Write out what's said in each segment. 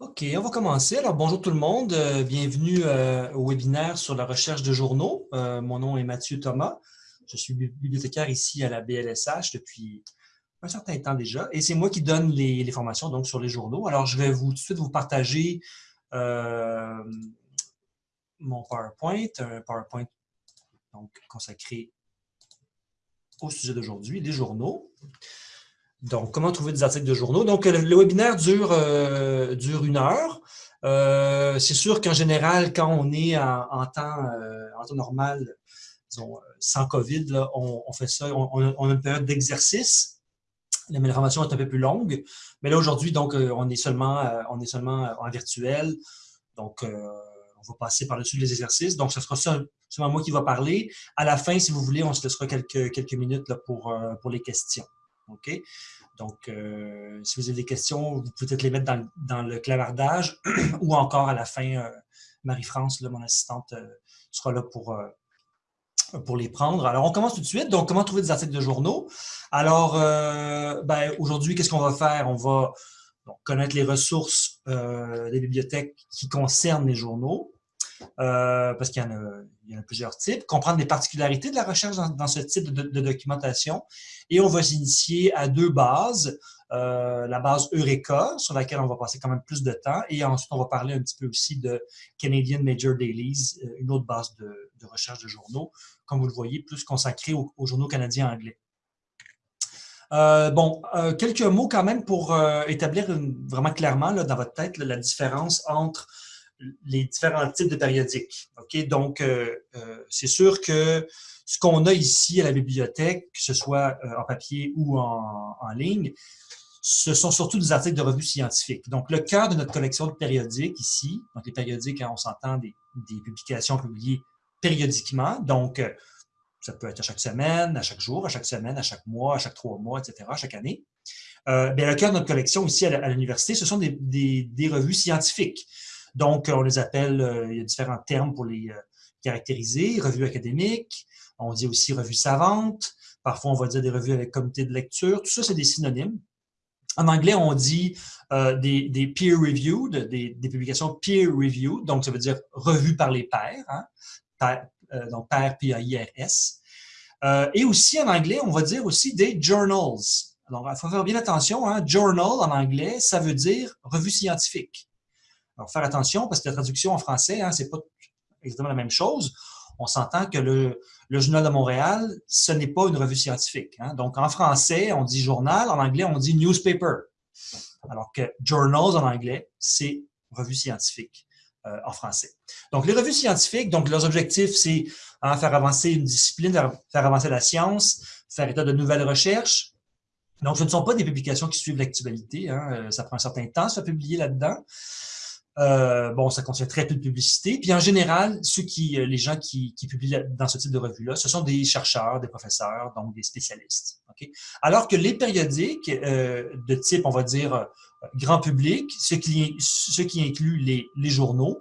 OK, on va commencer. Alors, bonjour tout le monde. Euh, bienvenue euh, au webinaire sur la recherche de journaux. Euh, mon nom est Mathieu Thomas. Je suis bibliothécaire ici à la BLSH depuis un certain temps déjà. Et c'est moi qui donne les, formations donc, sur les journaux. Alors, je vais vous, tout de suite vous partager mon PowerPoint, un PowerPoint donc, consacré au sujet d'aujourd'hui, les journaux. Donc, comment trouver des articles de journaux? Donc, le, webinaire dure, euh, dure une heure. Euh, c'est sûr qu'en général, quand on est en, temps, euh, en temps normal, disons, sans COVID, on, fait ça, on, a une période d'exercice. La formation est un peu plus longue. Mais là, aujourd'hui, donc, on est seulement, on est seulement en virtuel. Donc, on va passer par-dessus les exercices. Donc, ce sera ça, seulement moi qui va parler. À la fin, si vous voulez, on se laissera quelques, quelques minutes là, pour, pour les questions. OK? Donc, euh, si vous avez des questions, vous pouvez peut-être les mettre dans, le clavardage ou encore à la fin, euh, Marie-France, mon assistante, euh, sera là pour, pour les prendre. Alors, on commence tout de suite. Donc, comment trouver des articles de journaux? Alors, ben, aujourd'hui, qu'est-ce qu'on va faire? On va connaître les ressources des bibliothèques qui concernent les journaux. Euh, parce qu'il y, en a plusieurs types, comprendre les particularités de la recherche dans, ce type de, documentation. Et on va s'initier à deux bases. Euh, la base Eureka, sur laquelle on va passer quand même plus de temps, et ensuite on va parler un petit peu aussi de Canadian Major Dailies, euh, une autre base de, recherche de journaux, comme vous le voyez, plus consacrée aux, journaux canadiens anglais. bon, quelques mots quand même pour établir vraiment clairement dans votre tête la différence entre les différents types de périodiques. Donc, euh, euh, c'est sûr que ce qu'on a ici à la bibliothèque, que ce soit euh, en papier ou en, ligne, ce sont surtout des articles de revues scientifiques. Donc, le cœur de notre collection de périodiques ici, donc les périodiques, on s'entend des, publications publiées périodiquement, donc ça peut être à chaque semaine, à chaque jour, à chaque semaine, à chaque mois, à chaque trois mois, etc., chaque année. bien, le cœur de notre collection ici à l'université, ce sont des revues scientifiques. Donc, on les appelle, euh, il y a différents termes pour les euh, caractériser, revues académiques, on dit aussi revues savantes, parfois on va dire des revues avec comité de lecture, tout ça c'est des synonymes. En anglais, on dit euh, des, peer-reviewed, des, publications peer-reviewed, donc ça veut dire revues par les pairs, hein, donc pairs, P-A-I-R-S. et aussi en anglais, on va dire aussi des journals. Alors, il faut faire bien attention, hein, journal en anglais, ça veut dire revue scientifique. Alors, faire attention parce que la traduction en français, hein, c'est pas exactement la même chose. On s'entend que le, Journal de Montréal, ce n'est pas une revue scientifique. Hein. Donc, en français, on dit journal, en anglais, on dit newspaper. Alors que journals en anglais, c'est revue scientifique euh, en français. Donc, les revues scientifiques, donc leurs objectifs, c'est hein, faire avancer une discipline, faire avancer la science, faire état de nouvelles recherches. Donc, ce ne sont pas des publications qui suivent l'actualité. Hein. Euh, ça prend un certain temps de se publier là-dedans. Euh, bon, ça contient très peu de publicité. Puis en général, ceux qui, euh, les gens qui, publient dans ce type de revue-là, ce sont des chercheurs, des professeurs, donc des spécialistes. Alors que les périodiques euh, de type, on va dire, grand public, ce qui, ce qui inclut les, les journaux,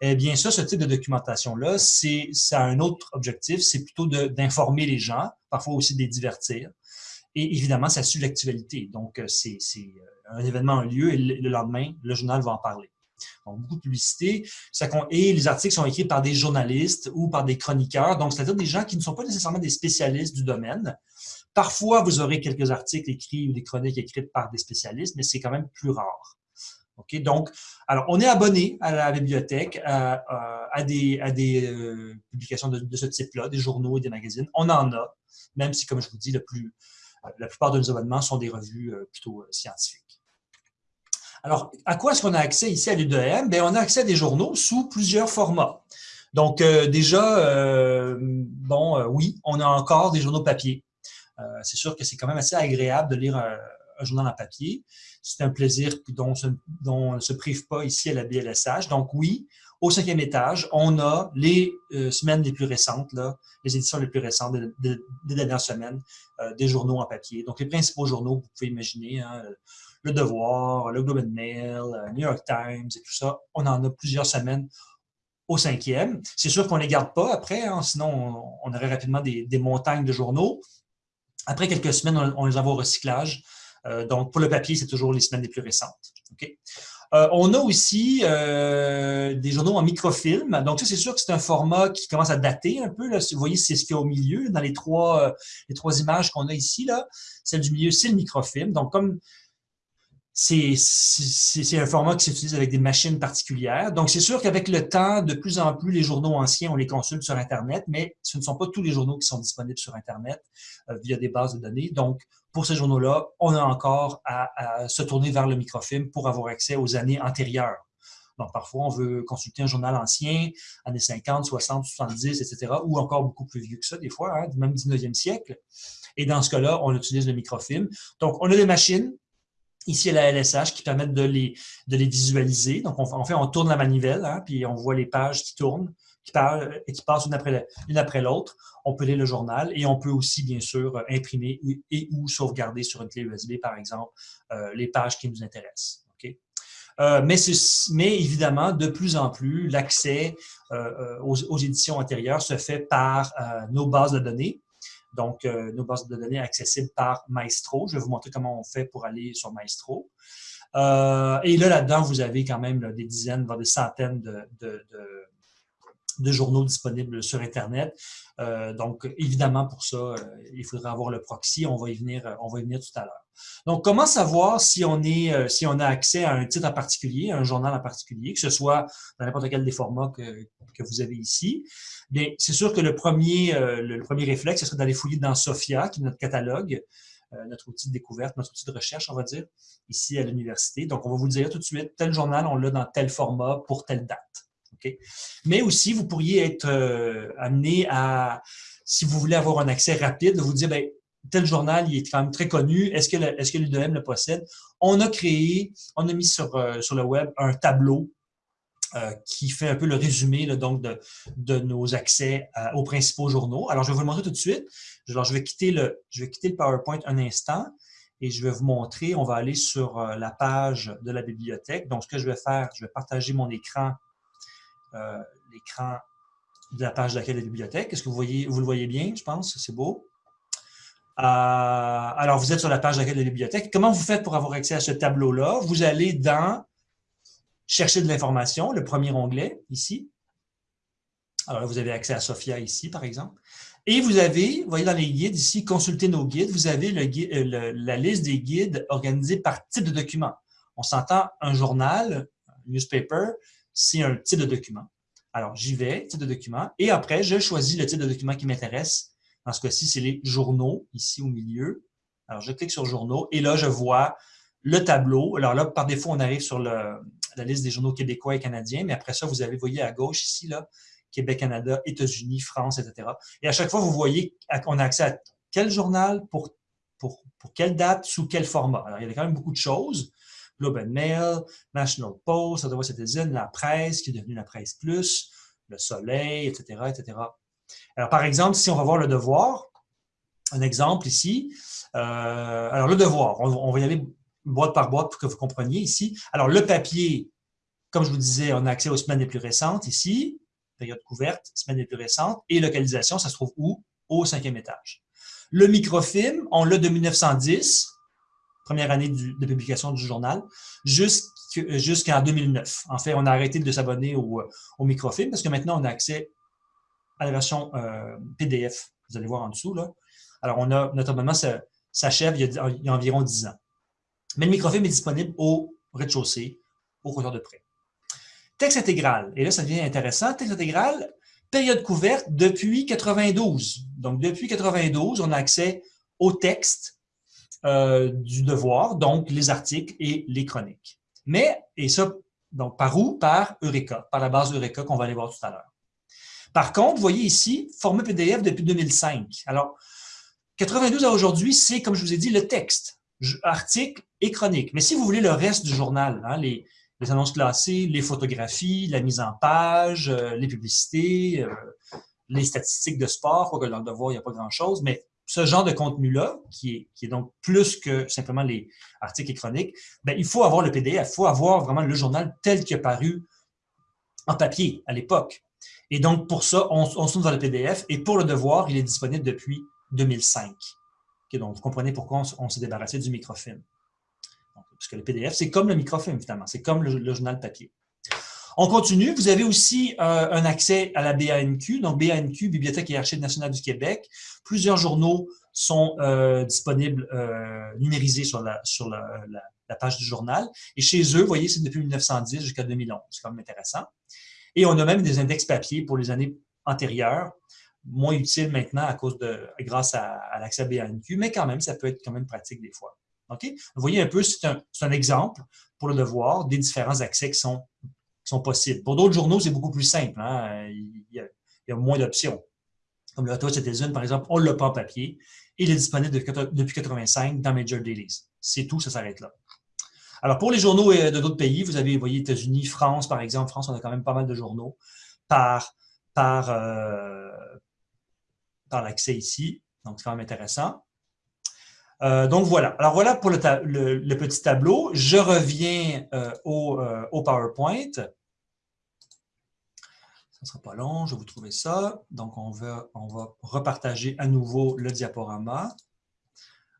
eh bien ça, ce type de documentation-là, c'est ça a un autre objectif, c'est plutôt d'informer les gens, parfois aussi de les divertir. Et évidemment, ça suit l'actualité. Donc, c'est un événement a lieu et le lendemain, le journal va en parler. Donc, beaucoup de publicité. et les articles sont écrits par des journalistes ou par des chroniqueurs, donc c'est-à-dire des gens qui ne sont pas nécessairement des spécialistes du domaine. Parfois, vous aurez quelques articles écrits ou des chroniques écrites par des spécialistes, mais c'est quand même plus rare. Donc, alors, on est abonné à la bibliothèque, à, des, euh, publications de, ce type-là, des journaux et des magazines. On en a, même si, comme je vous dis, la plupart de nos abonnements sont des revues euh, plutôt euh, scientifiques. Alors, à quoi est-ce qu'on a accès ici à l'UDM? Bien, on a accès à des journaux sous plusieurs formats. Donc, euh, déjà, euh, bon, euh, oui, on a encore des journaux papier. c'est sûr que c'est quand même assez agréable de lire un, journal en papier. C'est un plaisir dont, on ne se prive pas ici à la BLSH. Donc, oui, au cinquième étage, on a les semaines les plus récentes, les éditions les plus récentes des, dernières semaines, des journaux en papier. Donc, les principaux journaux, vous pouvez imaginer, hein, le Devoir, le Globe and Mail, euh, New York Times et tout ça. On en a plusieurs semaines au cinquième. C'est sûr qu'on ne les garde pas après, hein, sinon on, aurait rapidement des, montagnes de journaux. Après quelques semaines, on, les envoie au recyclage donc, pour le papier, c'est toujours les semaines les plus récentes. on a aussi des journaux en microfilm. Donc, ça, c'est sûr que c'est un format qui commence à dater un peu. Vous voyez, c'est ce qu'il y a au milieu, dans les trois, images qu'on a ici. Celle du milieu, c'est le microfilm. Donc, comme c'est un format qui s'utilise avec des machines particulières. Donc, c'est sûr qu'avec le temps, de plus en plus, les journaux anciens, on les consulte sur Internet, mais ce ne sont pas tous les journaux qui sont disponibles sur Internet euh, via des bases de données. Donc, pour ces journaux-là, on a encore à, se tourner vers le microfilm pour avoir accès aux années antérieures. Donc, parfois, on veut consulter un journal ancien, années 50, 60, 70, etc., ou encore beaucoup plus vieux que ça, des fois, hein, même 19e siècle. Et dans ce cas-là, on utilise le microfilm. Donc, on a des machines Ici, la LSH qui permettent de les, de les visualiser. Donc, on, en fait, on tourne la manivelle, hein, puis on voit les pages qui tournent, qui, et qui passent une après, l'autre. On peut lire le journal et on peut aussi, bien sûr, imprimer et ou sauvegarder sur une clé USB, par exemple, euh, les pages qui nous intéressent. Euh, mais, évidemment, de plus en plus, l'accès euh, aux, éditions antérieures se fait par nos bases de données donc euh, nos bases de données accessibles par Maestro. Je vais vous montrer comment on fait pour aller sur Maestro. Euh, et là, là-dedans, vous avez quand même des dizaines, voire des centaines de, journaux disponibles sur Internet. Euh, donc, évidemment, pour ça, il faudra avoir le proxy. On va y venir, on va y venir tout à l'heure. Donc, comment savoir si on, est, si on a accès à un titre en particulier, un journal en particulier, que ce soit dans n'importe quel des formats que, vous avez ici? Bien, c'est sûr que le premier, euh, réflexe, ce serait d'aller fouiller dans SOFIA, qui est notre catalogue, euh, notre outil de découverte, notre outil de recherche, on va dire, ici à l'université. Donc, on va vous dire tout de suite, tel journal, on l'a dans tel format pour telle date. Mais aussi, vous pourriez être euh, amené à, si vous voulez avoir un accès rapide, de vous dire, bien, tel journal, il est quand même très connu, est-ce que, le possède? On a créé, on a mis sur, sur le web un tableau euh, qui fait un peu le résumé de, nos accès euh, aux principaux journaux. Alors, je vais vous le montrer tout de suite. Alors, je vais quitter le, PowerPoint un instant et je vais vous montrer, on va aller sur euh, la page de la bibliothèque. Donc, ce que je vais faire, je vais partager mon écran, l'écran de la page de la bibliothèque. Est-ce que vous voyez, vous le voyez bien, je pense? C'est beau? Alors, vous êtes sur la page d'accueil de la bibliothèque. Comment vous faites pour avoir accès à ce tableau-là? Vous allez dans chercher de l'information, le premier onglet ici. Alors vous avez accès à Sophia ici, par exemple. Et vous avez, vous voyez dans les guides ici, consulter nos guides, vous avez euh, la liste des guides organisés par type de document. On s'entend un journal, un newspaper, c'est un type de document. Alors, j'y vais, type de document, et après, je choisis le type de document qui m'intéresse. Dans ce cas-ci, c'est les journaux, ici au milieu. Alors, je clique sur journaux, et là, je vois le tableau. Alors là, par défaut, on arrive sur la liste des journaux québécois et canadiens, mais après ça, vous avez, voyez à gauche ici, Québec, Canada, États-Unis, France, etc. Et à chaque fois, vous voyez qu'on a accès à quel journal, pour, pour, pour quelle date, sous quel format. Alors, il y a quand même beaucoup de choses. Globe and Mail, National Post, Ottawa Citizen, la presse, qui est devenue la presse plus, le soleil, etc., etc. Alors, par exemple, si on va voir le devoir, un exemple ici, euh, alors le devoir, on va y aller boîte par boîte pour que vous compreniez ici. Alors, le papier, comme je vous disais, on a accès aux semaines les plus récentes ici, période couverte, semaines les plus récentes, et localisation, ça se trouve où? Au cinquième étage. Le microfilm, on l'a de 1910, première année de publication du journal, jusqu'en 2009. En fait, on a arrêté de s'abonner au, microfilm parce que maintenant, on a accès à la version euh, PDF. Vous allez voir en dessous. Là. Alors, on a, notre abonnement s'achève il, y a environ 10 ans. Mais le microfilm est disponible au rez-de-chaussée, au comptoir de prêt. Texte intégral. Et là, ça devient intéressant. Texte intégral, période couverte depuis 92. Donc, depuis 92, on a accès au texte euh, du devoir, donc les articles et les chroniques. Mais, et ça, donc par où? Par Eureka, par la base Eureka qu'on va aller voir tout à l'heure. Par contre, vous voyez ici, format PDF depuis 2005. Alors, 92 à aujourd'hui, c'est, comme je vous ai dit, le texte articles et chroniques. Mais si vous voulez le reste du journal, hein, les, annonces classées, les photographies, la mise en page, euh, les publicités, euh, les statistiques de sport, quoique dans le devoir, il n'y a pas grand-chose, mais ce genre de contenu-là, qui est, donc plus que simplement les articles et chroniques, ben, il faut avoir le PDF, il faut avoir vraiment le journal tel qu'il est paru en papier à l'époque. Et donc, pour ça, on, se tourne vers le PDF. Et pour le devoir, il est disponible depuis 2005 donc, vous comprenez pourquoi on, s'est débarrassé du microfilm. Parce que le PDF, c'est comme le microfilm, finalement. C'est comme le, journal papier. On continue. Vous avez aussi euh, un accès à la BANQ, donc BANQ, Bibliothèque et Archives nationales du Québec. Plusieurs journaux sont euh, disponibles, euh, numérisés sur, la, sur la, page du journal. Et chez eux, vous voyez, c'est depuis 1910 jusqu'à 2011. C'est quand même intéressant. Et on a même des index papier pour les années antérieures, moins utiles maintenant à cause de, grâce à, l'accès à BANQ, mais quand même, ça peut être quand même pratique des fois. Vous voyez un peu, c'est un, exemple pour le devoir des différents accès qui sont, sont possibles. Pour d'autres journaux, c'est beaucoup plus simple. Hein? Il, y a, il, y a, moins d'options. Comme le Ottawa Citizen, par exemple, on ne l'a pas en papier. Il est disponible depuis 1985 dans Major Dailies. C'est tout, ça s'arrête là. Alors, pour les journaux euh, de d'autres pays, vous avez, vous voyez, États-Unis, France, par exemple. France, on a quand même pas mal de journaux par, euh, l'accès ici. Donc, c'est quand même intéressant. Euh, donc, voilà. Alors, voilà pour le, petit tableau. Je reviens au, PowerPoint. Ça ne sera pas long, je vais vous trouver ça. Donc, on va, on va repartager à nouveau le diaporama.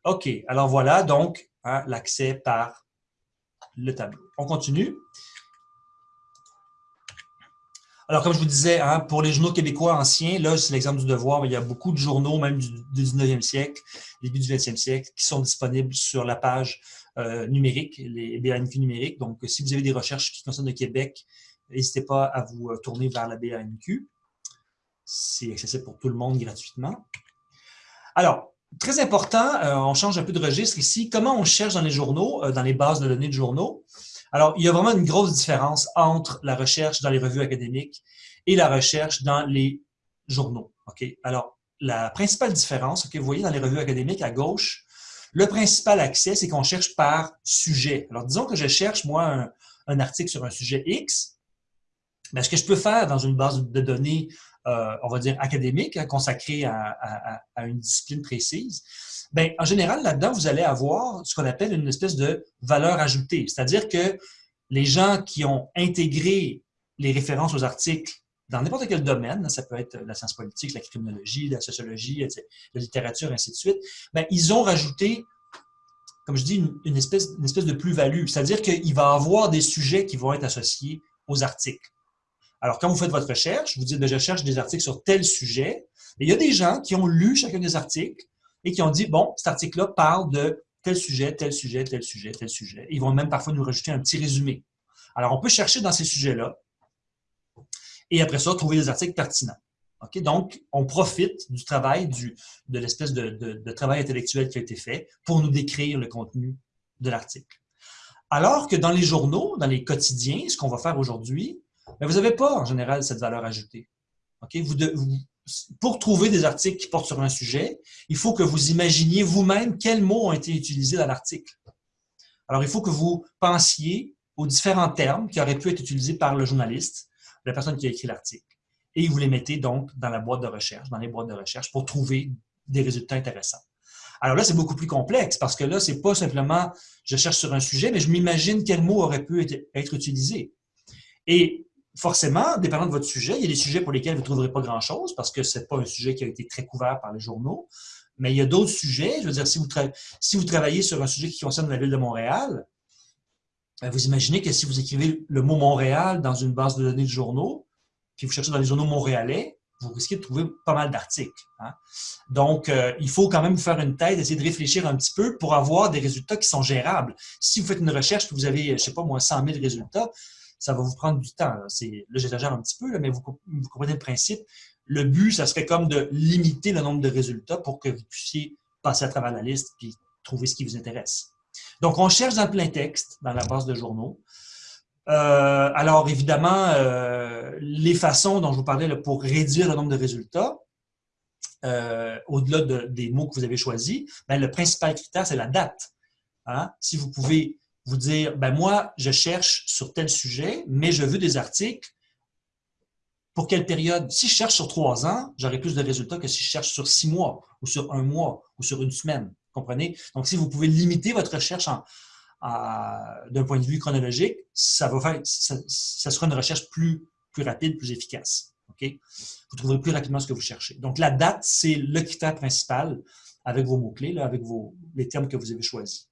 OK, alors voilà donc hein, l'accès par le tableau. On continue. Alors, comme je vous disais, hein, pour les journaux québécois anciens, là, c'est l'exemple du devoir, il y a beaucoup de journaux, même du, 19e siècle, début du 20e siècle, qui sont disponibles sur la page euh, numérique, les BANQ numériques. Donc, si vous avez des recherches qui concernent le Québec, n'hésitez pas à vous euh, tourner vers la BANQ. C'est accessible pour tout le monde gratuitement. Alors, Très important, euh, on change un peu de registre ici. Comment on cherche dans les journaux, euh, dans les bases de données de journaux? Alors, il y a vraiment une grosse différence entre la recherche dans les revues académiques et la recherche dans les journaux. OK? Alors, la principale différence, que vous voyez dans les revues académiques à gauche, le principal accès, c'est qu'on cherche par sujet. Alors, disons que je cherche, moi, un, article sur un sujet X. Mais ce que je peux faire dans une base de données euh, on va dire, académique, hein, consacré à, une discipline précise, ben, en général, là-dedans, vous allez avoir ce qu'on appelle une espèce de valeur ajoutée. C'est-à-dire que les gens qui ont intégré les références aux articles dans n'importe quel domaine, ça peut être la science politique, la criminologie, la sociologie, la littérature, ainsi de suite, ben, ils ont rajouté, comme je dis, une, espèce, une espèce de plus-value. C'est-à-dire qu'il va y avoir des sujets qui vont être associés aux articles. Alors, quand vous faites votre recherche, vous dites, ben, je cherche des articles sur tel sujet. Et il y a des gens qui ont lu chacun des articles et qui ont dit, bon, cet article-là parle de tel sujet, tel sujet, tel sujet, tel sujet. Ils vont même parfois nous rajouter un petit résumé. Alors, on peut chercher dans ces sujets-là et après ça, trouver des articles pertinents. Donc, on profite du travail, de l'espèce de, travail intellectuel qui a été fait pour nous décrire le contenu de l'article. Alors que dans les journaux, dans les quotidiens, ce qu'on va faire aujourd'hui, mais vous n'avez pas, en général, cette valeur ajoutée. Pour trouver des articles qui portent sur un sujet, il faut que vous imaginiez vous-même quels mots ont été utilisés dans l'article. Alors, il faut que vous pensiez aux différents termes qui auraient pu être utilisés par le journaliste, la personne qui a écrit l'article. Et vous les mettez donc dans la boîte de recherche, dans les boîtes de recherche, pour trouver des résultats intéressants. Alors là, c'est beaucoup plus complexe parce que là, c'est pas simplement je cherche sur un sujet, mais je m'imagine quel mot aurait pu être utilisé. Et forcément, dépendant de votre sujet, il y a des sujets pour lesquels vous ne trouverez pas grand-chose parce que ce n'est pas un sujet qui a été très couvert par les journaux. Mais il y a d'autres sujets. Je veux dire, si vous, travaillez sur un sujet qui concerne la ville de Montréal, ben, vous imaginez que si vous écrivez le mot Montréal dans une base de données de journaux, puis vous cherchez dans les journaux montréalais, vous risquez de trouver pas mal d'articles. Hein. Donc, euh, il faut quand même vous faire une tête, essayer de réfléchir un petit peu pour avoir des résultats qui sont gérables. Si vous faites une recherche, vous avez, je ne sais pas moi, 100 000 résultats, ça va vous prendre du temps. Là, là j'exagère un petit peu, mais vous, comprenez le principe. Le but, ça serait comme de limiter le nombre de résultats pour que vous puissiez passer à travers la liste et trouver ce qui vous intéresse. Donc, on cherche dans le plein texte, dans la base de journaux. Euh, alors, évidemment, euh, les façons dont je vous parlais pour réduire le nombre de résultats, euh, au-delà des mots que vous avez choisis, ben, le principal critère, c'est la date. Hein? Si vous pouvez vous dire, ben moi, je cherche sur tel sujet, mais je veux des articles. Pour quelle période? Si je cherche sur trois ans, j'aurai plus de résultats que si je cherche sur six mois, ou sur un mois, ou sur une semaine. Comprenez? Donc, si vous pouvez limiter votre recherche d'un point de vue chronologique, ça, va faire, ça, sera une recherche plus, rapide, plus efficace. Vous trouverez plus rapidement ce que vous cherchez. Donc, la date, c'est le critère principal avec vos mots-clés, avec vos, les termes que vous avez choisis.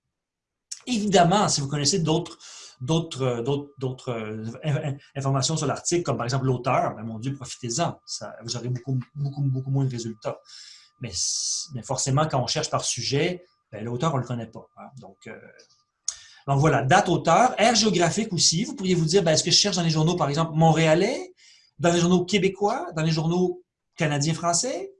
Évidemment, si vous connaissez d'autres d'autres euh, informations sur l'article, comme par exemple l'auteur, ben, mon Dieu, profitez-en. Vous aurez beaucoup, beaucoup, beaucoup moins de résultats. Mais, mais forcément, quand on cherche par sujet, ben, l'auteur, on ne le connaît pas. Hein. Donc, euh, donc voilà, date, auteur, aire géographique aussi. Vous pourriez vous dire, ben, est-ce que je cherche dans les journaux, par exemple, montréalais, dans les journaux québécois, dans les journaux canadiens-français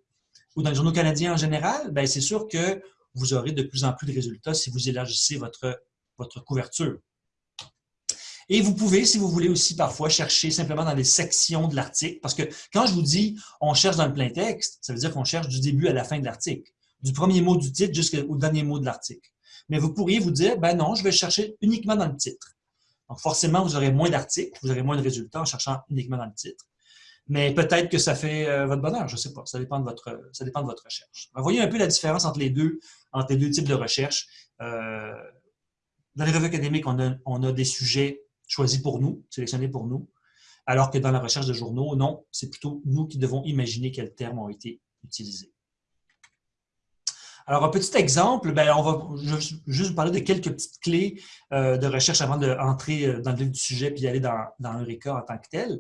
ou dans les journaux canadiens en général? Ben, c'est sûr que vous aurez de plus en plus de résultats si vous élargissez votre, couverture. Et vous pouvez, si vous voulez aussi parfois, chercher simplement dans les sections de l'article, parce que quand je vous dis on cherche dans le plein texte, ça veut dire qu'on cherche du début à la fin de l'article, du premier mot du titre jusqu'au dernier mot de l'article. Mais vous pourriez vous dire, ben non, je vais chercher uniquement dans le titre. Donc forcément, vous aurez moins d'articles, vous aurez moins de résultats en cherchant uniquement dans le titre. Mais peut-être que ça fait euh, votre bonheur, je ne sais pas. Ça dépend de votre, ça dépend de votre recherche. voyez un peu la différence entre les deux, entre les deux types de recherche. Euh, dans les revues académiques, on a, des sujets choisis pour nous, sélectionnés pour nous, alors que dans la recherche de journaux, non, c'est plutôt nous qui devons imaginer quels termes ont été utilisés. Alors, un petit exemple, ben, on va juste vous parler de quelques petites clés euh, de recherche avant d'entrer dans le vif du sujet puis aller dans, dans Eureka en tant que tel.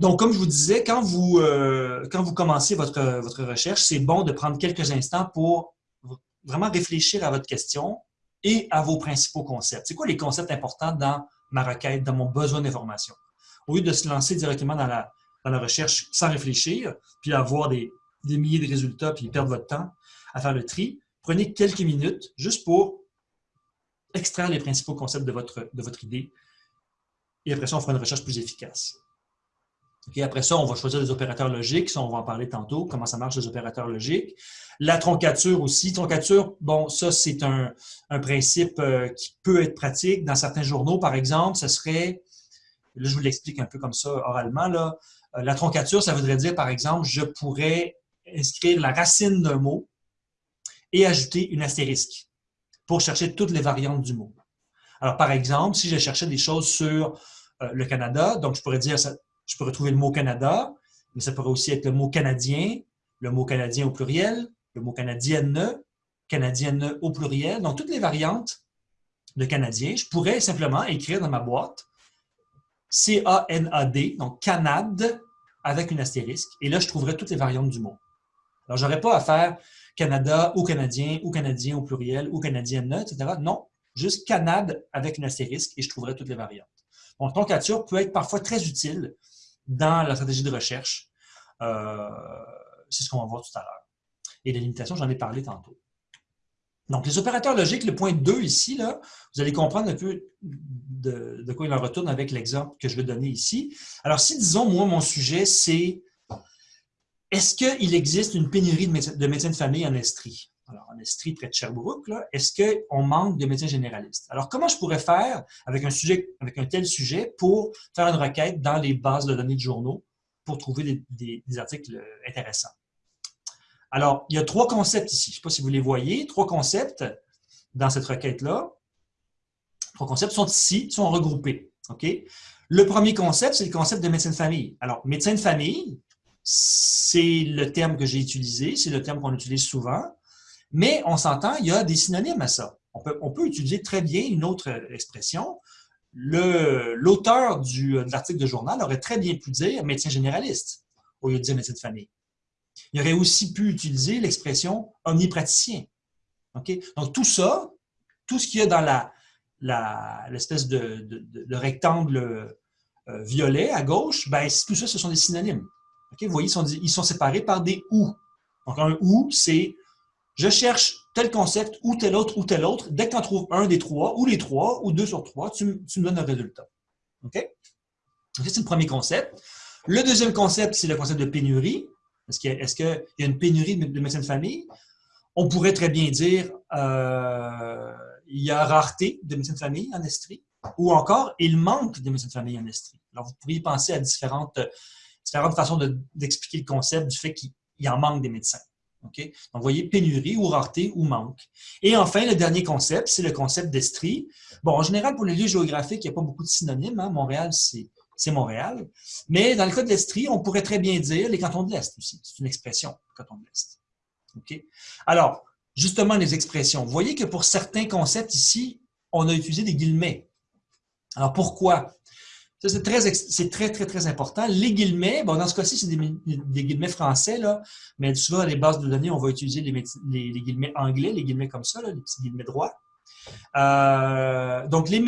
Donc, comme je vous disais, quand vous, euh, quand vous commencez votre, votre recherche, c'est bon de prendre quelques instants pour vraiment réfléchir à votre question et à vos principaux concepts. C'est quoi les concepts importants dans ma requête, dans mon besoin d'information? Au lieu de se lancer directement dans la, dans la recherche sans réfléchir, puis avoir des, des milliers de résultats, puis perdre votre temps à faire le tri, prenez quelques minutes juste pour extraire les principaux concepts de votre, de votre idée. Et après ça, on fera une recherche plus efficace. Après ça, on va choisir des opérateurs logiques. Ça, on va en parler tantôt, comment ça marche les opérateurs logiques. La troncature aussi. Troncature, bon, ça, c'est un, principe euh, qui peut être pratique. Dans certains journaux, par exemple, ce serait, là, je vous l'explique un peu comme ça oralement, là. Euh, la troncature, ça voudrait dire, par exemple, je pourrais inscrire la racine d'un mot et ajouter une astérisque pour chercher toutes les variantes du mot. Alors, par exemple, si je cherchais des choses sur euh, le Canada, donc je pourrais dire, je pourrais trouver le mot Canada, mais ça pourrait aussi être le mot canadien, le mot canadien au pluriel, le mot canadienne, canadienne au pluriel. Donc, toutes les variantes de canadien, je pourrais simplement écrire dans ma boîte C-A-N-A-D, donc Canade avec une astérisque. Et là, je trouverai toutes les variantes du mot. Alors, je n'aurais pas à faire Canada ou Canadien ou Canadien au pluriel ou Canadienne, etc. Non, juste Canade avec une astérisque et je trouverai toutes les variantes. Donc, toncature peut être parfois très utile dans la stratégie de recherche. Euh, c'est ce qu'on va voir tout à l'heure et les limitations, j'en ai parlé tantôt. Donc, les opérateurs logiques, le point 2 ici, là, vous allez comprendre un peu de, quoi il en retourne avec l'exemple que je vais donner ici. Alors, si, disons, moi, mon sujet, c'est est-ce qu'il existe une pénurie de de, médecins de famille en Estrie? Alors, en Estrie, près de Sherbrooke, est-ce qu'on manque de médecins généralistes? Alors, comment je pourrais faire avec un, sujet, avec un tel sujet pour faire une requête dans les bases de données de journaux pour trouver des articles intéressants? Alors, il y a trois concepts ici. Je ne sais pas si vous les voyez. Trois concepts dans cette requête-là. Trois concepts sont ici, sont regroupés. Le premier concept, c'est le concept de médecin de famille. Alors, médecin de famille, c'est le terme que j'ai utilisé, c'est le terme qu'on utilise souvent, mais on s'entend, il y a des synonymes à ça. On peut, utiliser très bien une autre expression. L'auteur de l'article de journal aurait très bien pu dire médecin généraliste au lieu de dire médecin de famille. Il aurait aussi pu utiliser l'expression omnipraticien. Donc, tout ça, tout ce qu'il y a dans l'espèce de, rectangle euh, violet à gauche, ben, tout ça, ce sont des synonymes. Vous voyez, ils sont, séparés par des « ou ». Donc, un « ou », c'est « je cherche tel concept ou tel autre ou tel autre. Dès que tu en trouves un des trois, ou les trois, ou deux sur trois, tu, me donnes un résultat. OK? c'est le premier concept. Le deuxième concept, c'est le concept de pénurie. Est-ce qu'il y, a une pénurie de médecins de famille? On pourrait très bien dire euh, il y a rareté de médecins de famille en Estrie, ou encore il manque de médecins de famille en Estrie. Alors, vous pourriez penser à différentes, différentes façons d'expliquer le concept du fait qu'il en manque des médecins. Donc, vous voyez, pénurie ou rareté ou manque. Et enfin, le dernier concept, c'est le concept d'Estrie. Bon, en général, pour les lieux géographiques, il n'y a pas beaucoup de synonymes. Hein. Montréal, c'est Montréal. Mais dans le cas de l'Estrie, on pourrait très bien dire les cantons de l'Est aussi. C'est une expression, canton de l'Est. Alors, justement, les expressions. Vous voyez que pour certains concepts ici, on a utilisé des guillemets. Alors, pourquoi? Ça, c'est très, très, très, très important. Les guillemets, bon, dans ce cas-ci, c'est des, guillemets français, là, mais souvent, dans les bases de données, on va utiliser les, guillemets anglais, les guillemets comme ça, là, les petits guillemets droits. Euh, donc, les,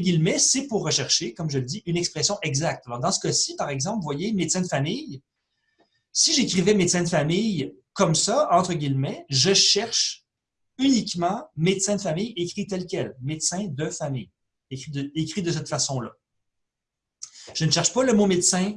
guillemets, c'est pour rechercher, comme je le dis, une expression exacte. Alors, dans ce cas-ci, par exemple, vous voyez médecin de famille. Si j'écrivais médecin de famille comme ça, entre guillemets, je cherche uniquement médecin de famille écrit tel quel, médecin de famille, écrit de cette façon-là. Je ne cherche pas le mot médecin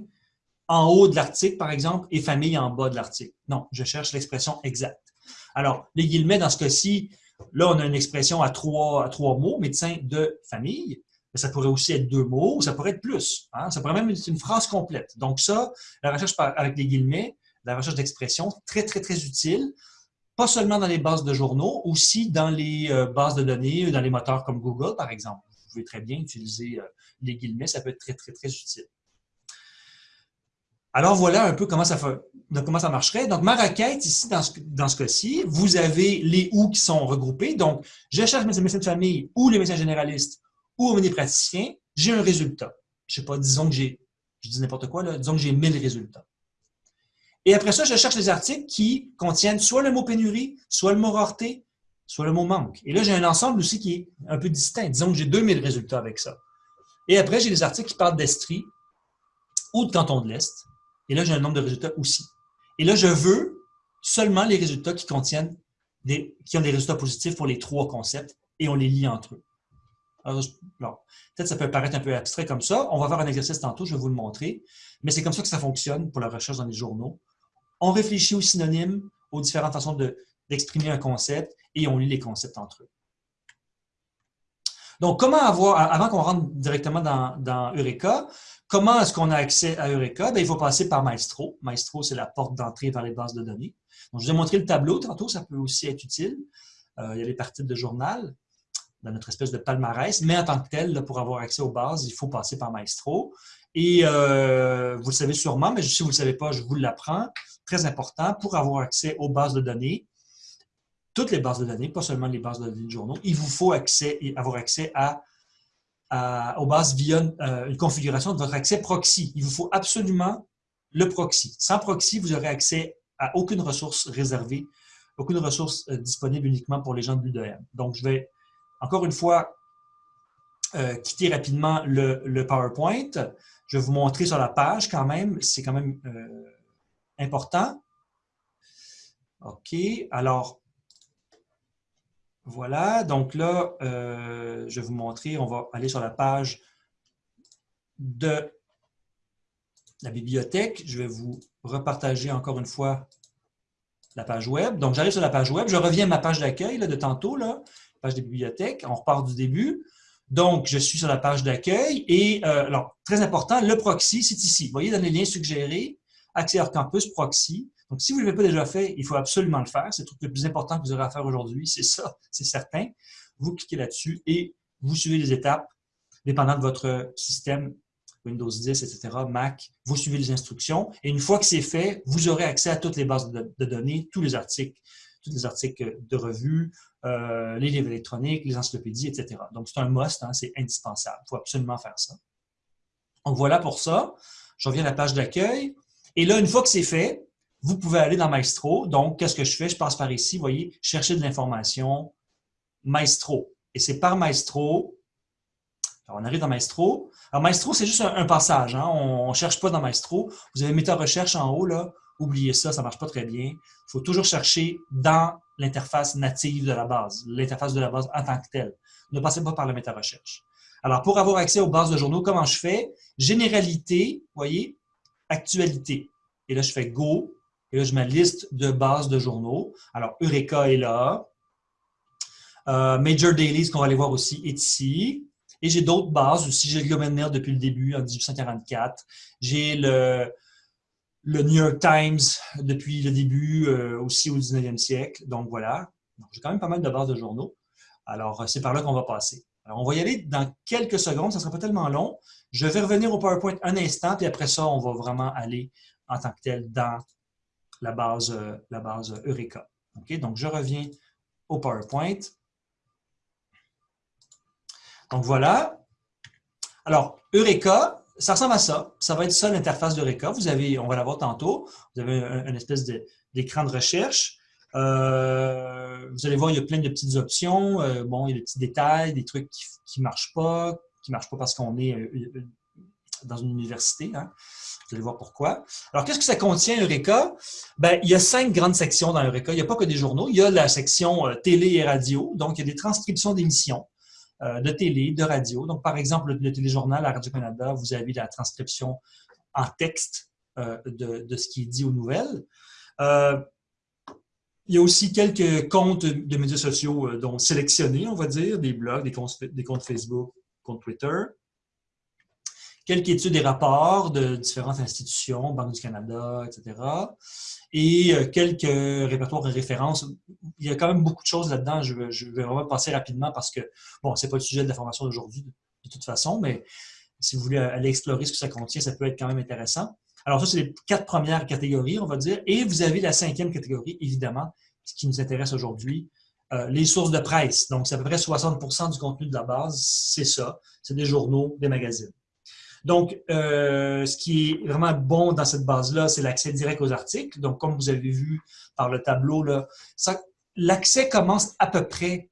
en haut de l'article, par exemple, et famille en bas de l'article. Non, je cherche l'expression exacte. Alors, les guillemets, dans ce cas-ci, là, on a une expression à trois, mots, médecin de famille. Mais ça pourrait aussi être deux mots, ça pourrait être plus. Hein. Ça pourrait même être une phrase complète. Donc ça, la recherche avec les guillemets, la recherche d'expression, très, très, très utile. Pas seulement dans les bases de journaux, aussi dans les euh, bases de données, dans les moteurs comme Google, par exemple. Vous pouvez très bien utiliser les guillemets, ça peut être très, très, très utile. Alors voilà un peu comment ça, comment ça marcherait. Donc, ma requête ici, dans ce, dans ce cas-ci, vous avez les « ou » qui sont regroupés. Donc, je cherche mes médecins de famille ou les médecins généralistes ou mes praticiens, j'ai un résultat. Je ne sais pas, disons que j'ai, je dis n'importe quoi, là, disons que j'ai 1000 résultats. Et après ça, je cherche les articles qui contiennent soit le mot pénurie, soit le mot rareté, soit le mot manque. Et là, j'ai un ensemble aussi qui est un peu distinct. Disons que j'ai 2000 résultats avec ça. Et après, j'ai des articles qui parlent d'Estrie ou de Canton de l'Est. Et là, j'ai un nombre de résultats aussi. Et là, je veux seulement les résultats qui contiennent qui ont des résultats positifs pour les trois concepts et on les lit entre eux. Alors, peut-être ça peut paraître un peu abstrait comme ça. On va faire un exercice tantôt, je vais vous le montrer. Mais c'est comme ça que ça fonctionne pour la recherche dans les journaux. On réfléchit aux synonymes, aux différentes façons d'exprimer un concept et on lit les concepts entre eux. Donc, comment avoir, avant qu'on rentre directement dans, Eureka, comment est-ce qu'on a accès à Eureka? Ben, il faut passer par Maestro. Maestro, c'est la porte d'entrée vers les bases de données. Je vous ai montré le tableau tantôt, ça peut aussi être utile. Euh, il y a les parties de journal dans notre espèce de palmarès, mais en tant que tel, pour avoir accès aux bases, il faut passer par Maestro. Et euh, vous le savez sûrement, mais si vous ne le savez pas, je vous l'apprends. Très important, pour avoir accès aux bases de données, toutes les bases de données, pas seulement les bases de données de journaux, il vous faut accès, avoir accès à, aux bases via euh, une configuration de votre accès proxy. Il vous faut absolument le proxy. Sans proxy, vous aurez accès à aucune ressource réservée, aucune ressource euh, disponible uniquement pour les gens de l'UDM. Donc, je vais encore une fois, euh, quitter rapidement le, PowerPoint. Je vais vous montrer sur la page quand même. C'est quand même important. OK. Alors, voilà. Donc là, euh, je vais vous montrer. On va aller sur la page de la bibliothèque. Je vais vous repartager encore une fois la page web. Donc, j'arrive sur la page web. Je reviens à ma page d'accueil de tantôt. Page des bibliothèques. On repart du début. Donc, je suis sur la page d'accueil et, euh, alors, très important, le proxy, c'est ici. Vous voyez dans les liens suggérés, accès campus, proxy. Donc, si vous ne l'avez pas déjà fait, il faut absolument le faire. C'est le truc le plus important que vous aurez à faire aujourd'hui, c'est ça, c'est certain. Vous cliquez là-dessus et vous suivez les étapes, dépendant de votre système, Windows 10, etc., Mac, vous suivez les instructions. Et une fois que c'est fait, vous aurez accès à toutes les bases de, données, tous les articles, tous les articles de revue, euh, les livres électroniques, les encyclopédies, etc. Donc, c'est un must, hein, c'est indispensable. Il faut absolument faire ça. Donc, voilà pour ça. Je reviens à la page d'accueil. Et là, une fois que c'est fait, vous pouvez aller dans Maestro. Donc, qu'est-ce que je fais? Je passe par ici, vous voyez, chercher de l'information, Maestro. Et c'est par Maestro. Alors, on arrive dans Maestro. Alors, Maestro, c'est juste un, passage. Hein. On ne cherche pas dans Maestro. Vous avez méthode recherche en haut, là. Oubliez ça, ça ne marche pas très bien. Il faut toujours chercher dans l'interface native de la base, l'interface de la base en tant que telle. Ne passez pas par la méta-recherche. Alors, pour avoir accès aux bases de journaux, comment je fais? Généralité, voyez, actualité. Et là, je fais Go. Et là, je mets liste de bases de journaux. Alors, Eureka est là. Euh, Major Dailies, qu'on va aller voir aussi, est ici. Et j'ai d'autres bases aussi. J'ai le Globe depuis le début, en 1844. J'ai le, le New York Times depuis le début, euh, aussi au 19e siècle. Donc voilà, j'ai quand même pas mal de bases de journaux. Alors, euh, c'est par là qu'on va passer. Alors, on va y aller dans quelques secondes, ça ne sera pas tellement long. Je vais revenir au PowerPoint un instant, puis après ça, on va vraiment aller en tant que tel dans la base, euh, la base Eureka. OK? Donc, je reviens au PowerPoint. Donc voilà. Alors, Eureka, ça ressemble à ça. Ça va être ça l'interface d'Eureka. Vous avez, on va la voir tantôt, vous avez une espèce d'écran de, recherche. Euh, vous allez voir, il y a plein de petites options. Euh, bon, il y a des petits détails, des trucs qui ne marchent pas, qui ne marchent pas parce qu'on est euh, dans une université. Hein. Vous allez voir pourquoi. Alors, qu'est-ce que ça contient, Eureka? Ben, il y a cinq grandes sections dans Eureka. Il n'y a pas que des journaux. Il y a la section télé et radio. Donc, il y a des transcriptions d'émissions. Euh, de télé, de radio. Donc, par exemple, le, téléjournal à Radio-Canada, vous avez la transcription en texte euh, de, ce qui est dit aux nouvelles. Euh, il y a aussi quelques comptes de médias sociaux dont sélectionnés, on va dire, des blogs, des comptes, des comptes Facebook, comptes Twitter quelques études et rapports de différentes institutions, Banque du Canada, etc. Et euh, quelques répertoires et références. Il y a quand même beaucoup de choses là-dedans. Je, vais vraiment passer rapidement parce que, bon, c'est pas le sujet de la formation d'aujourd'hui de toute façon, mais si vous voulez aller explorer ce que ça contient, ça peut être quand même intéressant. Alors ça, c'est les quatre premières catégories, on va dire. Et vous avez la cinquième catégorie, évidemment, ce qui nous intéresse aujourd'hui, euh, les sources de presse. Donc, c'est à peu près 60% du contenu de la base, c'est ça. C'est des journaux, des magazines. Donc, euh, ce qui est vraiment bon dans cette base-là, c'est l'accès direct aux articles. Donc, comme vous avez vu par le tableau, l'accès commence à peu près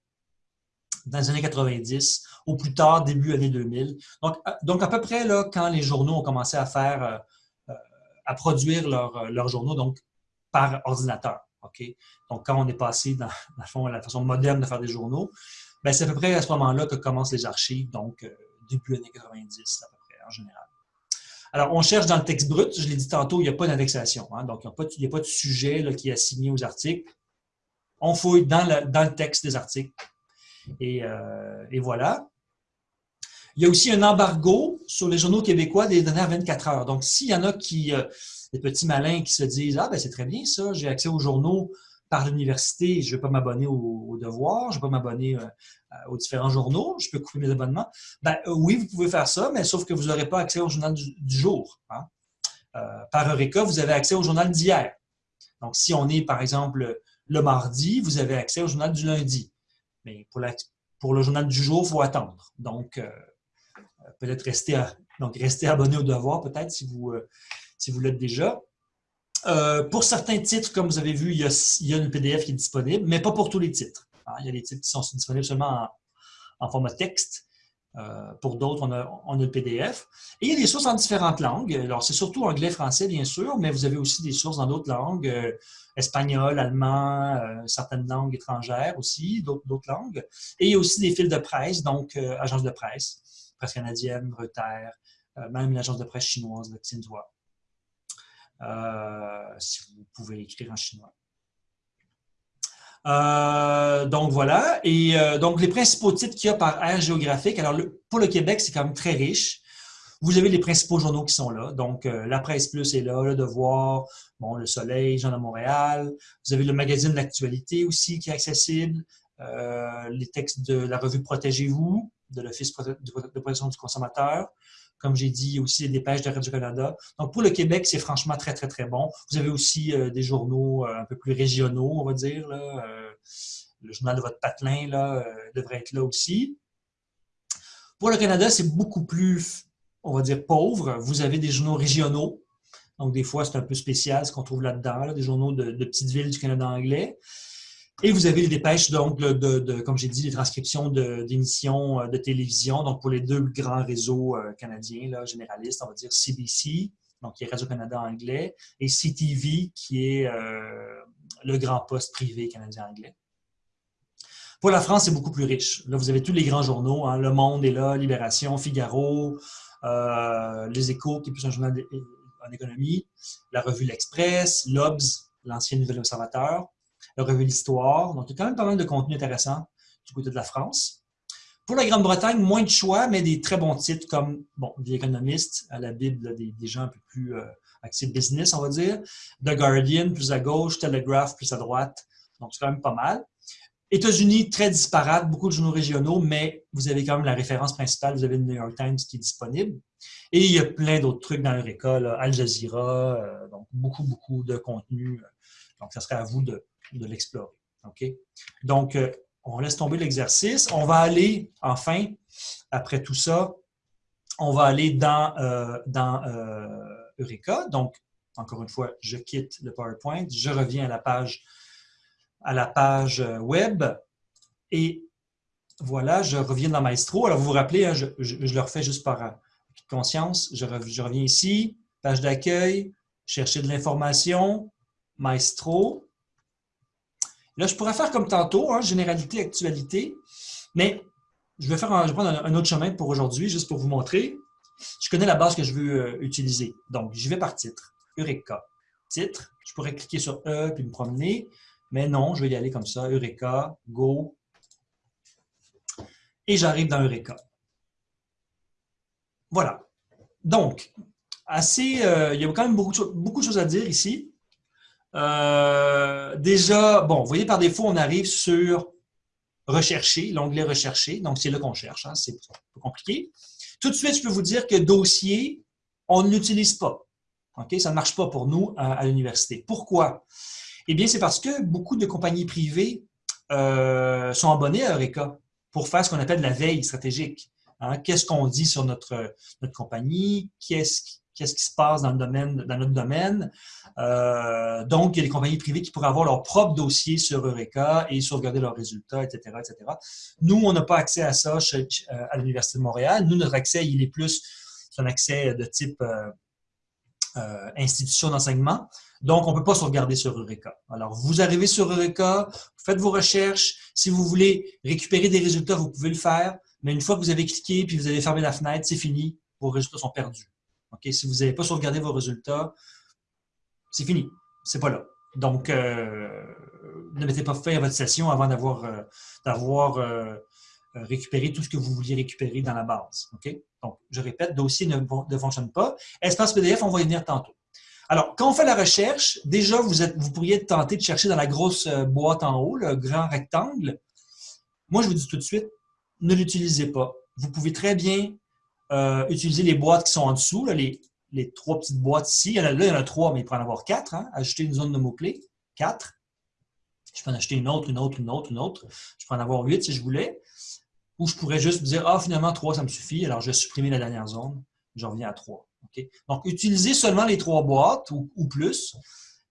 dans les années 90, au plus tard, début années 2000. Donc, à, donc, à peu près là, quand les journaux ont commencé à faire, euh, euh, à produire leurs journaux, donc par ordinateur. OK? Donc, quand on est passé dans, fond, la façon moderne de faire des journaux, ben, c'est à peu près à ce moment-là que commencent les archives, donc début années 90 en général. Alors, on cherche dans le texte brut. Je l'ai dit tantôt, il n'y a pas d'indexation. Hein. donc, il n'y a, pas de sujet qui est assigné aux articles. On fouille dans le, texte des articles. Euh, et, voilà. Il y a aussi un embargo sur les journaux québécois des dernières 24 heures. Donc, s'il y en a qui, euh, des petits malins qui se disent « Ah, ben c'est très bien ça, j'ai accès aux journaux par l'université, je ne vais pas m'abonner aux, devoirs, je ne vais pas m'abonner euh, aux différents journaux, je peux couper mes abonnements. Ben, euh, oui, vous pouvez faire ça, mais sauf que vous n'aurez pas accès au journal du, jour. Hein. Euh, par Eureka, vous avez accès au journal d'hier. Donc, si on est, par exemple, le mardi, vous avez accès au journal du lundi. Mais pour, le journal du jour, il faut attendre. Donc, peut-être rester, rester abonné au devoir, peut-être, si vous, si vous l'êtes déjà. Euh, pour certains titres, comme vous avez vu, il y, a, une PDF qui est disponible, mais pas pour tous les titres. Hein. Il y a des titres qui sont disponibles seulement en, format texte. Euh, pour d'autres, on a, le PDF. Et il y a des sources en différentes langues. Alors, c'est surtout anglais, français, bien sûr, mais vous avez aussi des sources dans d'autres langues, euh, espagnol, allemand, certaines langues étrangères aussi, d'autres langues. Et il y a aussi des fils de presse, donc agences de presse, presse canadienne, Reuters, même l'agence de presse chinoise, le. Euh, si vous pouvez écrire en chinois. Euh, donc voilà. Et euh, donc les principaux titres qu'il y a par aire géographique. Alors pour le Québec, c'est quand même très riche. Vous avez les principaux journaux qui sont là. Donc La Presse Plus est là, Le Devoir, bon, Le Soleil, Jean de Montréal. Vous avez le magazine d'actualité aussi qui est accessible. les textes de la revue Protégez-vous, de l'Office de protection du consommateur. Comme j'ai dit, aussi les dépêches de Radio-Canada. Donc, pour le Québec, c'est franchement très, très, très bon. Vous avez aussi euh, des journaux euh, un peu plus régionaux, on va dire. Euh, le journal de votre patelin là, devrait être là aussi. Pour le Canada, c'est beaucoup plus, on va dire, pauvre. Vous avez des journaux régionaux. Donc, des fois, c'est un peu spécial ce qu'on trouve là-dedans, des journaux de petites villes du Canada anglais. Et vous avez les dépêches, donc, de, comme j'ai dit, les transcriptions d'émissions euh, de, télévision, donc pour les deux grands réseaux euh, canadiens, généralistes, on va dire CBC, donc qui est Radio-Canada anglais, et CTV, qui est euh, le grand poste privé canadien-anglais. Pour la France, c'est beaucoup plus riche. Là, vous avez tous les grands journaux, hein, Le Monde est là, Libération, Figaro, Les Échos, qui est plus un journal en économie, la revue L'Express, l'Obs, l'ancien Nouvel Observateur, la revue L'Histoire. Donc, il y a quand même pas mal de contenu intéressant du côté de la France. Pour la Grande-Bretagne, moins de choix, mais des très bons titres comme bon, The Economist, à la Bible, des, gens un peu plus euh, axés business, on va dire. The Guardian, plus à gauche, Telegraph, plus à droite. Donc, c'est quand même pas mal. États-Unis, très disparate, beaucoup de journaux régionaux, mais vous avez quand même la référence principale, vous avez le New York Times qui est disponible. Et il y a plein d'autres trucs dans leur école, Al Jazeera, euh, donc beaucoup, beaucoup de contenu. Donc, ça serait à vous de, de l'explorer. Donc, euh, on laisse tomber l'exercice. On va aller, enfin, après tout ça, on va aller dans, euh, euh, Eureka. Donc, encore une fois, je quitte le PowerPoint, je reviens à la page, web et voilà, je reviens dans Maestro. Alors, vous vous rappelez, hein, je, le refais juste par conscience. Je, je reviens ici, page d'accueil, chercher de l'information, Maestro. Là, je pourrais faire comme tantôt, hein, généralité, actualité, mais je vais, faire prendre un, autre chemin pour aujourd'hui, juste pour vous montrer. Je connais la base que je veux euh, utiliser. Donc, je vais par titre. Eureka. Titre. Je pourrais cliquer sur E puis me promener, mais non, je vais y aller comme ça. Eureka, Go. Et j'arrive dans Eureka. Voilà. Donc, assez, euh, il y a quand même beaucoup, beaucoup de choses à dire ici. Euh, déjà, bon, vous voyez, par défaut, on arrive sur Rechercher, l'onglet Rechercher. Donc, c'est là qu'on cherche. Hein, c'est peu compliqué. Tout de suite, je peux vous dire que dossier, on ne l'utilise pas. Ça ne marche pas pour nous à, l'université. Pourquoi? Eh bien, c'est parce que beaucoup de compagnies privées euh, sont abonnées à Eureka pour faire ce qu'on appelle la veille stratégique. Hein. Qu'est-ce qu'on dit sur notre, notre compagnie? Qu'est-ce qu'est-ce qui se passe dans, le domaine, dans notre domaine. Euh, donc, il y a des compagnies privées qui pourraient avoir leur propre dossier sur Eureka et sauvegarder leurs résultats, etc., etc. Nous, on n'a pas accès à ça euh, à l'Université de Montréal. Nous, notre accès, il est plus un accès de type euh, institution d'enseignement. Donc, on ne peut pas sauvegarder sur Eureka. Alors, vous arrivez sur Eureka, vous faites vos recherches. Si vous voulez récupérer des résultats, vous pouvez le faire. Mais une fois que vous avez cliqué puis vous avez fermé la fenêtre, c'est fini. Vos résultats sont perdus. Si vous n'avez pas sauvegardé vos résultats, c'est fini. C'est pas là. Donc, euh, ne mettez pas fin à votre session avant d'avoir euh, euh, récupéré tout ce que vous vouliez récupérer dans la base. Donc, je répète, dossier ne, ne fonctionne pas. Espace PDF, on va y venir tantôt. Alors, quand on fait la recherche, déjà, vous, vous pourriez tenter de chercher dans la grosse boîte en haut, le grand rectangle. Moi, je vous dis tout de suite, ne l'utilisez pas. Vous pouvez très bien euh, utiliser les boîtes qui sont en dessous, les, les, trois petites boîtes ici. Il y en a, là, il y en a trois, mais il peut en avoir quatre. Hein. Ajouter une zone de mots-clés, quatre. Je peux en acheter une autre, une autre, une autre, une autre. Je peux en avoir huit si je voulais. Ou je pourrais juste me dire, ah, finalement, trois, ça me suffit. Alors, je vais supprimer la dernière zone. Je reviens à trois. Donc, utilisez seulement les trois boîtes ou, plus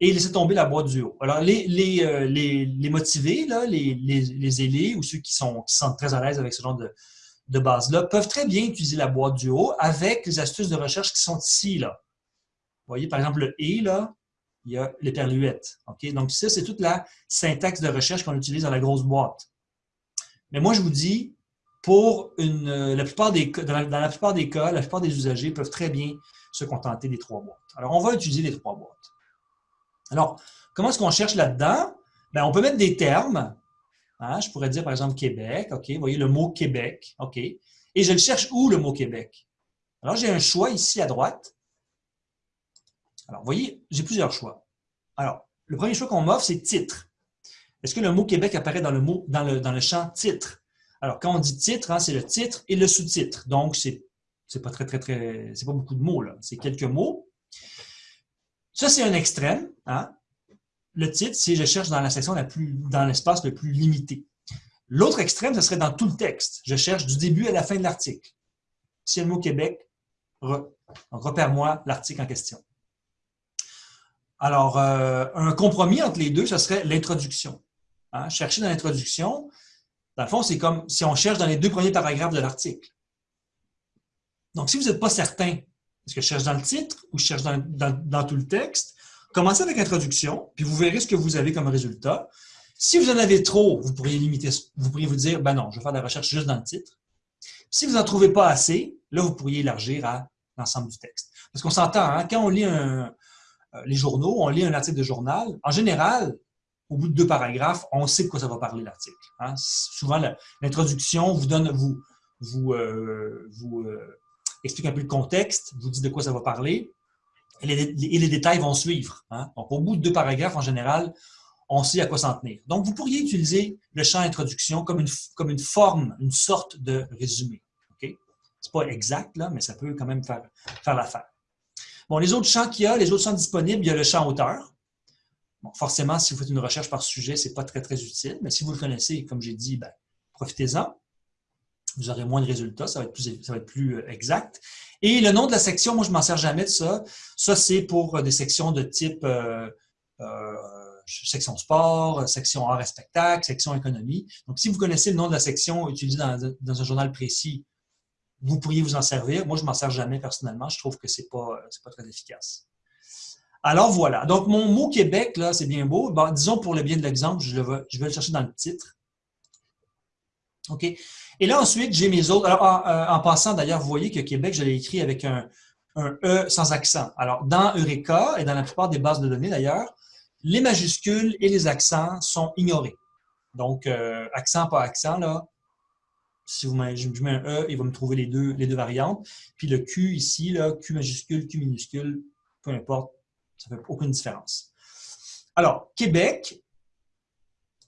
et laissez tomber la boîte du haut. Alors, les, les, euh, les, les motivés, là, les, les, les ailés ou ceux qui sont, qui sont très à l'aise avec ce genre de, de base-là peuvent très bien utiliser la boîte du haut avec les astuces de recherche qui sont ici. Là. Vous voyez, par exemple, le « et », là, il y a l'éperluette. OK? Donc, ça, c'est toute la syntaxe de recherche qu'on utilise dans la grosse boîte. Mais moi, je vous dis, pour une, euh, la plupart des, dans, la, dans la plupart des cas, la plupart des usagers peuvent très bien se contenter des trois boîtes. Alors, on va utiliser les trois boîtes. Alors, comment est-ce qu'on cherche là-dedans? Bien, on peut mettre des termes Hein, je pourrais dire, par exemple, Québec. OK, vous voyez le mot Québec. OK? Et je le cherche où, le mot Québec? Alors, j'ai un choix ici à droite. Alors, vous voyez, j'ai plusieurs choix. Alors, le premier choix qu'on m'offre, c'est titre. Est-ce que le mot Québec apparaît dans le, mot, dans le, dans le champ titre? Alors, quand on dit titre, hein, c'est le titre et le sous-titre. Donc, c'est c'est pas très, très, très, c'est pas beaucoup de mots, là. C'est quelques mots. Ça, c'est un extrême. Hein? Le titre, si je cherche dans la section dans l'espace le plus limité. L'autre extrême, ce serait dans tout le texte. Je cherche du début à la fin de l'article. Si le mot Québec, repère-moi l'article en question. Alors, euh, un compromis entre les deux, ce serait l'introduction. Hein? Chercher dans l'introduction, dans le fond, c'est comme si on cherche dans les deux premiers paragraphes de l'article. Donc, si vous n'êtes pas certain, est-ce que je cherche dans le titre ou je cherche dans tout le texte, Commencez avec l'introduction, puis vous verrez ce que vous avez comme résultat. Si vous en avez trop, vous pourriez limiter, vous pourriez vous dire, ben non, je vais faire de la recherche juste dans le titre. Si vous n'en trouvez pas assez, là, vous pourriez élargir à l'ensemble du texte. Parce qu'on s'entend, hein, quand on lit euh, les journaux, on lit un article de journal, en général, au bout de deux paragraphes, on sait de quoi ça va parler l'article. Hein. Souvent, l'introduction vous donne, vous, vous, euh, vous euh, explique un peu le contexte, vous dit de quoi ça va parler et les, détails vont suivre. Hein. Donc, au bout de deux paragraphes, en général, on sait à quoi s'en tenir. Donc, vous pourriez utiliser le champ introduction comme une, forme, une sorte de résumé. Okay? Ce n'est pas exact, là, mais ça peut quand même faire, faire l'affaire. Bon, les autres champs qu'il y a, les autres champs disponibles, il y a le champ auteur. forcément, si vous faites une recherche par sujet, ce n'est pas très, très utile, mais si vous le connaissez, comme j'ai dit, ben, profitez-en. Vous aurez moins de résultats, ça va être plus, euh, exact. Et le nom de la section, moi, je ne m'en sers jamais de ça. Ça, c'est pour euh, des sections de type euh, section sport, section art et spectacle, section économie. Donc, si vous connaissez le nom de la section utilisée dans, un journal précis, vous pourriez vous en servir. Moi, je ne m'en sers jamais personnellement. Je trouve que ce n'est pas, pas très efficace. Alors voilà. Donc, mon mot Québec, là, c'est bien beau. disons pour le bien de l'exemple, je, je, vais le chercher dans le titre. OK? Et là, ensuite, j'ai mes autres. Alors, en, euh, passant, d'ailleurs, vous voyez que Québec, je l'ai écrit avec un, E sans accent. Alors, dans Eureka et dans la plupart des bases de données, d'ailleurs, les majuscules et les accents sont ignorés. Donc, euh, accent, pas accent, là, si vous je mets un E, il va me trouver les deux, les deux variantes. Puis le Q ici, là, Q majuscule, Q minuscule, peu importe, ça ne fait aucune différence. Alors, Québec,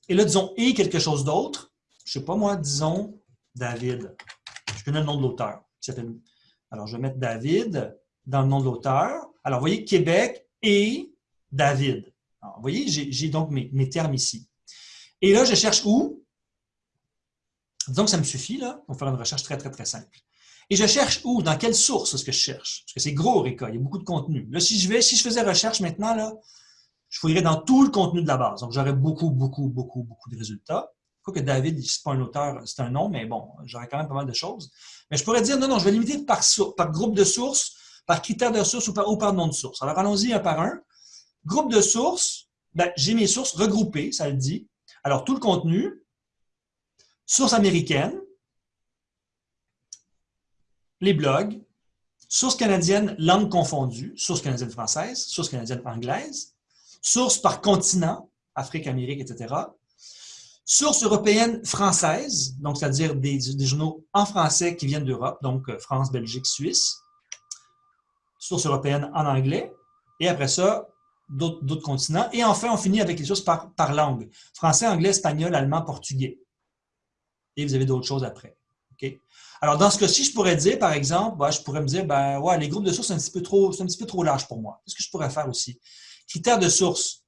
et là, disons, et quelque chose d'autre, je sais pas moi, disons David. Je connais le nom de l'auteur. Alors, je vais mettre David dans le nom de l'auteur. Alors, vous voyez, Québec et David. vous voyez, j'ai donc mes, mes, termes ici. Et là, je cherche où? Disons que ça me suffit, là. Va faire une recherche très, très, très simple. Et je cherche où? Dans quelle source est-ce que je cherche? Parce que c'est gros, Reka, il y a beaucoup de contenu. Là, si je vais, si je faisais recherche maintenant, là, je fouillerais dans tout le contenu de la base. Donc, j'aurais beaucoup, beaucoup, beaucoup, beaucoup de résultats. Quoi que David, c'est pas un auteur, c'est un nom, mais bon, j'aurais quand même pas mal de choses. Mais je pourrais dire, non, non, je vais limiter par, groupe de sources, par critère de source ou par, par nom de source. Alors, allons-y un par un. Groupe de sources, ben, j'ai mes sources regroupées, ça le dit. Alors, tout le contenu, source américaine, les blogs, source canadienne, langue confondue, source canadienne française, source canadienne anglaise, source par continent, Afrique, Amérique, etc. Source européenne française, donc c'est-à-dire des, journaux en français qui viennent d'Europe, donc euh, France, Belgique, Suisse. Source européenne en anglais. Et après ça, d'autres continents. Et enfin, on finit avec les sources par, par langue. Français, anglais, espagnol, allemand, portugais. Et vous avez d'autres choses après. Alors, dans ce cas-ci, je pourrais dire, par exemple, je pourrais me dire, ben, les groupes de sources, c'est un, petit peu trop, un petit peu trop large pour moi. Qu'est-ce que je pourrais faire aussi? Critères de source.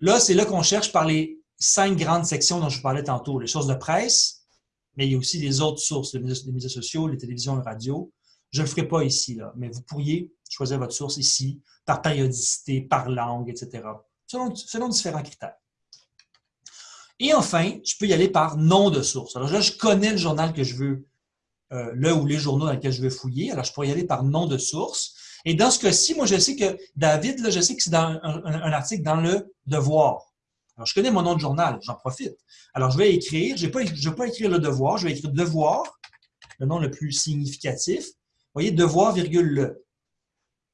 Là, c'est là qu'on cherche par les cinq grandes sections dont je vous parlais tantôt. Les sources de presse, mais il y a aussi les autres sources, les médias, sociaux, les télévisions, les radios. Je ne le ferai pas ici, mais vous pourriez choisir votre source ici, par périodicité, par langue, etc., selon, différents critères. Et enfin, je peux y aller par nom de source. Alors là, je connais le journal que je veux euh, le ou les journaux dans lesquels je vais fouiller. Alors, je pourrais y aller par nom de source. Et dans ce cas-ci, moi, je sais que David, je sais que c'est dans un, article dans le Devoir. Alors, je connais mon nom de journal, j'en profite. Alors, je vais écrire, je ne vais, pas écrire le Devoir, je vais écrire Devoir, le nom le plus significatif. Vous voyez, Devoir, virgule le.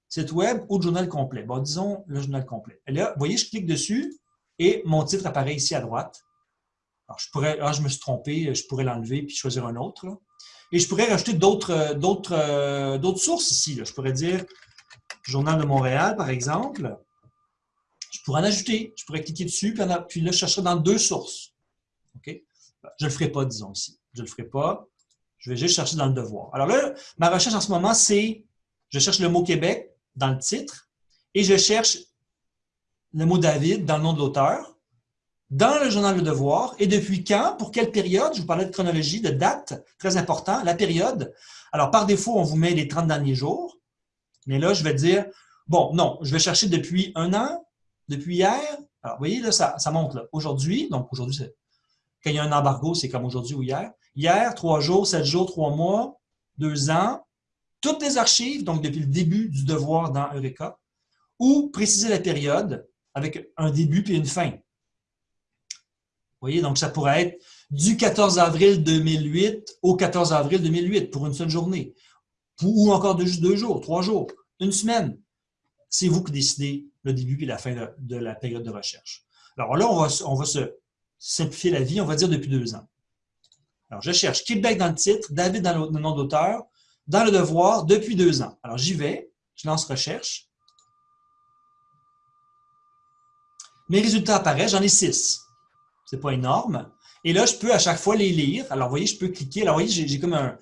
Site web ou journal complet. Bon, disons le journal complet. Et là, vous voyez, je clique dessus et mon titre apparaît ici à droite. Alors, je pourrais, ah, je me suis trompé, je pourrais l'enlever puis choisir un autre. Et je pourrais rajouter d'autres euh, euh, d'autres sources ici. Je pourrais dire Journal de Montréal, par exemple. Je pourrais en ajouter. Je pourrais cliquer dessus, puis, là, je chercherai dans deux sources. Je ne le ferai pas, disons ici. Je ne le ferai pas. Je vais juste chercher dans le devoir. Alors là, ma recherche en ce moment, c'est je cherche le mot Québec dans le titre et je cherche le mot David dans le nom de l'auteur dans le journal Le Devoir et depuis quand, pour quelle période, je vous parlais de chronologie, de date, très important, la période. Alors, par défaut, on vous met les 30 derniers jours, mais là, je vais dire, bon, non, je vais chercher depuis un an, depuis hier. Alors, vous voyez, là, ça, monte là. Aujourd'hui, donc aujourd'hui, quand il y a un embargo, c'est comme aujourd'hui ou hier. Hier, trois jours, sept jours, trois mois, deux ans, toutes les archives, donc depuis le début du devoir dans Eureka, ou préciser la période avec un début puis une fin voyez, donc ça pourrait être du 14 avril 2008 au 14 avril 2008 pour une seule journée. Ou encore de juste deux jours, trois jours, une semaine. C'est vous qui décidez le début et la fin de, la période de recherche. Alors là, on va, on va se simplifier la vie, on va dire depuis deux ans. Alors, je cherche Québec dans le titre, David dans le nom d'auteur, dans le devoir, depuis deux ans. Alors, j'y vais, je lance recherche. Mes résultats apparaissent, j'en ai six c'est pas énorme. Et là, je peux à chaque fois les lire. Alors, vous voyez, je peux cliquer. Alors, vous voyez, j'ai comme un,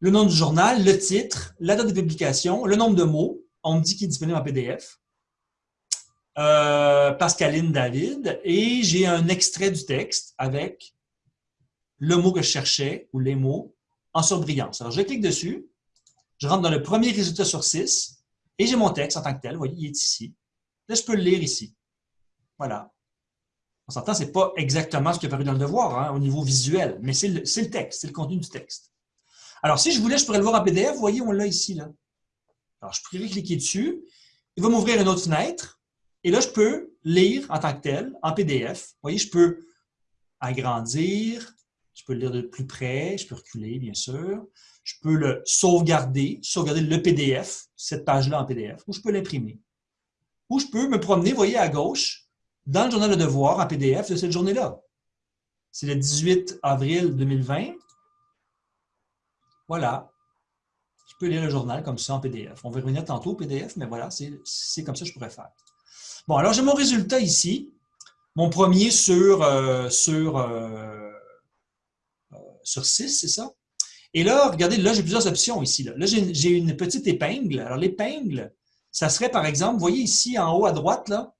le nom du journal, le titre, la date de publication, le nombre de mots. On me dit qu'il est disponible en PDF. Euh, Pascaline David, et j'ai un extrait du texte avec le mot que je cherchais, ou les mots, en surbrillance. Alors, je clique dessus, je rentre dans le premier résultat sur 6, et j'ai mon texte en tant que tel. Vous voyez, il est ici. Là, je peux le lire ici. Voilà. On s'entend, ce n'est pas exactement ce qui est apparu dans le devoir, hein, au niveau visuel, mais c'est le, le, texte, c'est le contenu du texte. Alors, si je voulais, je pourrais le voir en PDF. Vous voyez, on l'a ici. Là. Alors, je pourrais cliquer dessus. Il va m'ouvrir une autre fenêtre. Et là, je peux lire en tant que tel, en PDF. Vous voyez, je peux agrandir, je peux le lire de plus près, je peux reculer, bien sûr. Je peux le sauvegarder, sauvegarder le PDF, cette page-là en PDF, ou je peux l'imprimer. Ou je peux me promener, vous voyez, à gauche, dans le journal de devoir en PDF de cette journée-là. C'est le 18 avril 2020. Voilà. Je peux lire le journal comme ça en PDF. On va revenir tantôt au PDF, mais voilà, c'est comme ça que je pourrais faire. Bon, alors j'ai mon résultat ici. Mon premier sur, euh, sur, euh, euh, sur 6, c'est ça? Et là, regardez, là, j'ai plusieurs options ici. Là, là j'ai une petite épingle. Alors, l'épingle, ça serait, par exemple, vous voyez ici, en haut à droite, là,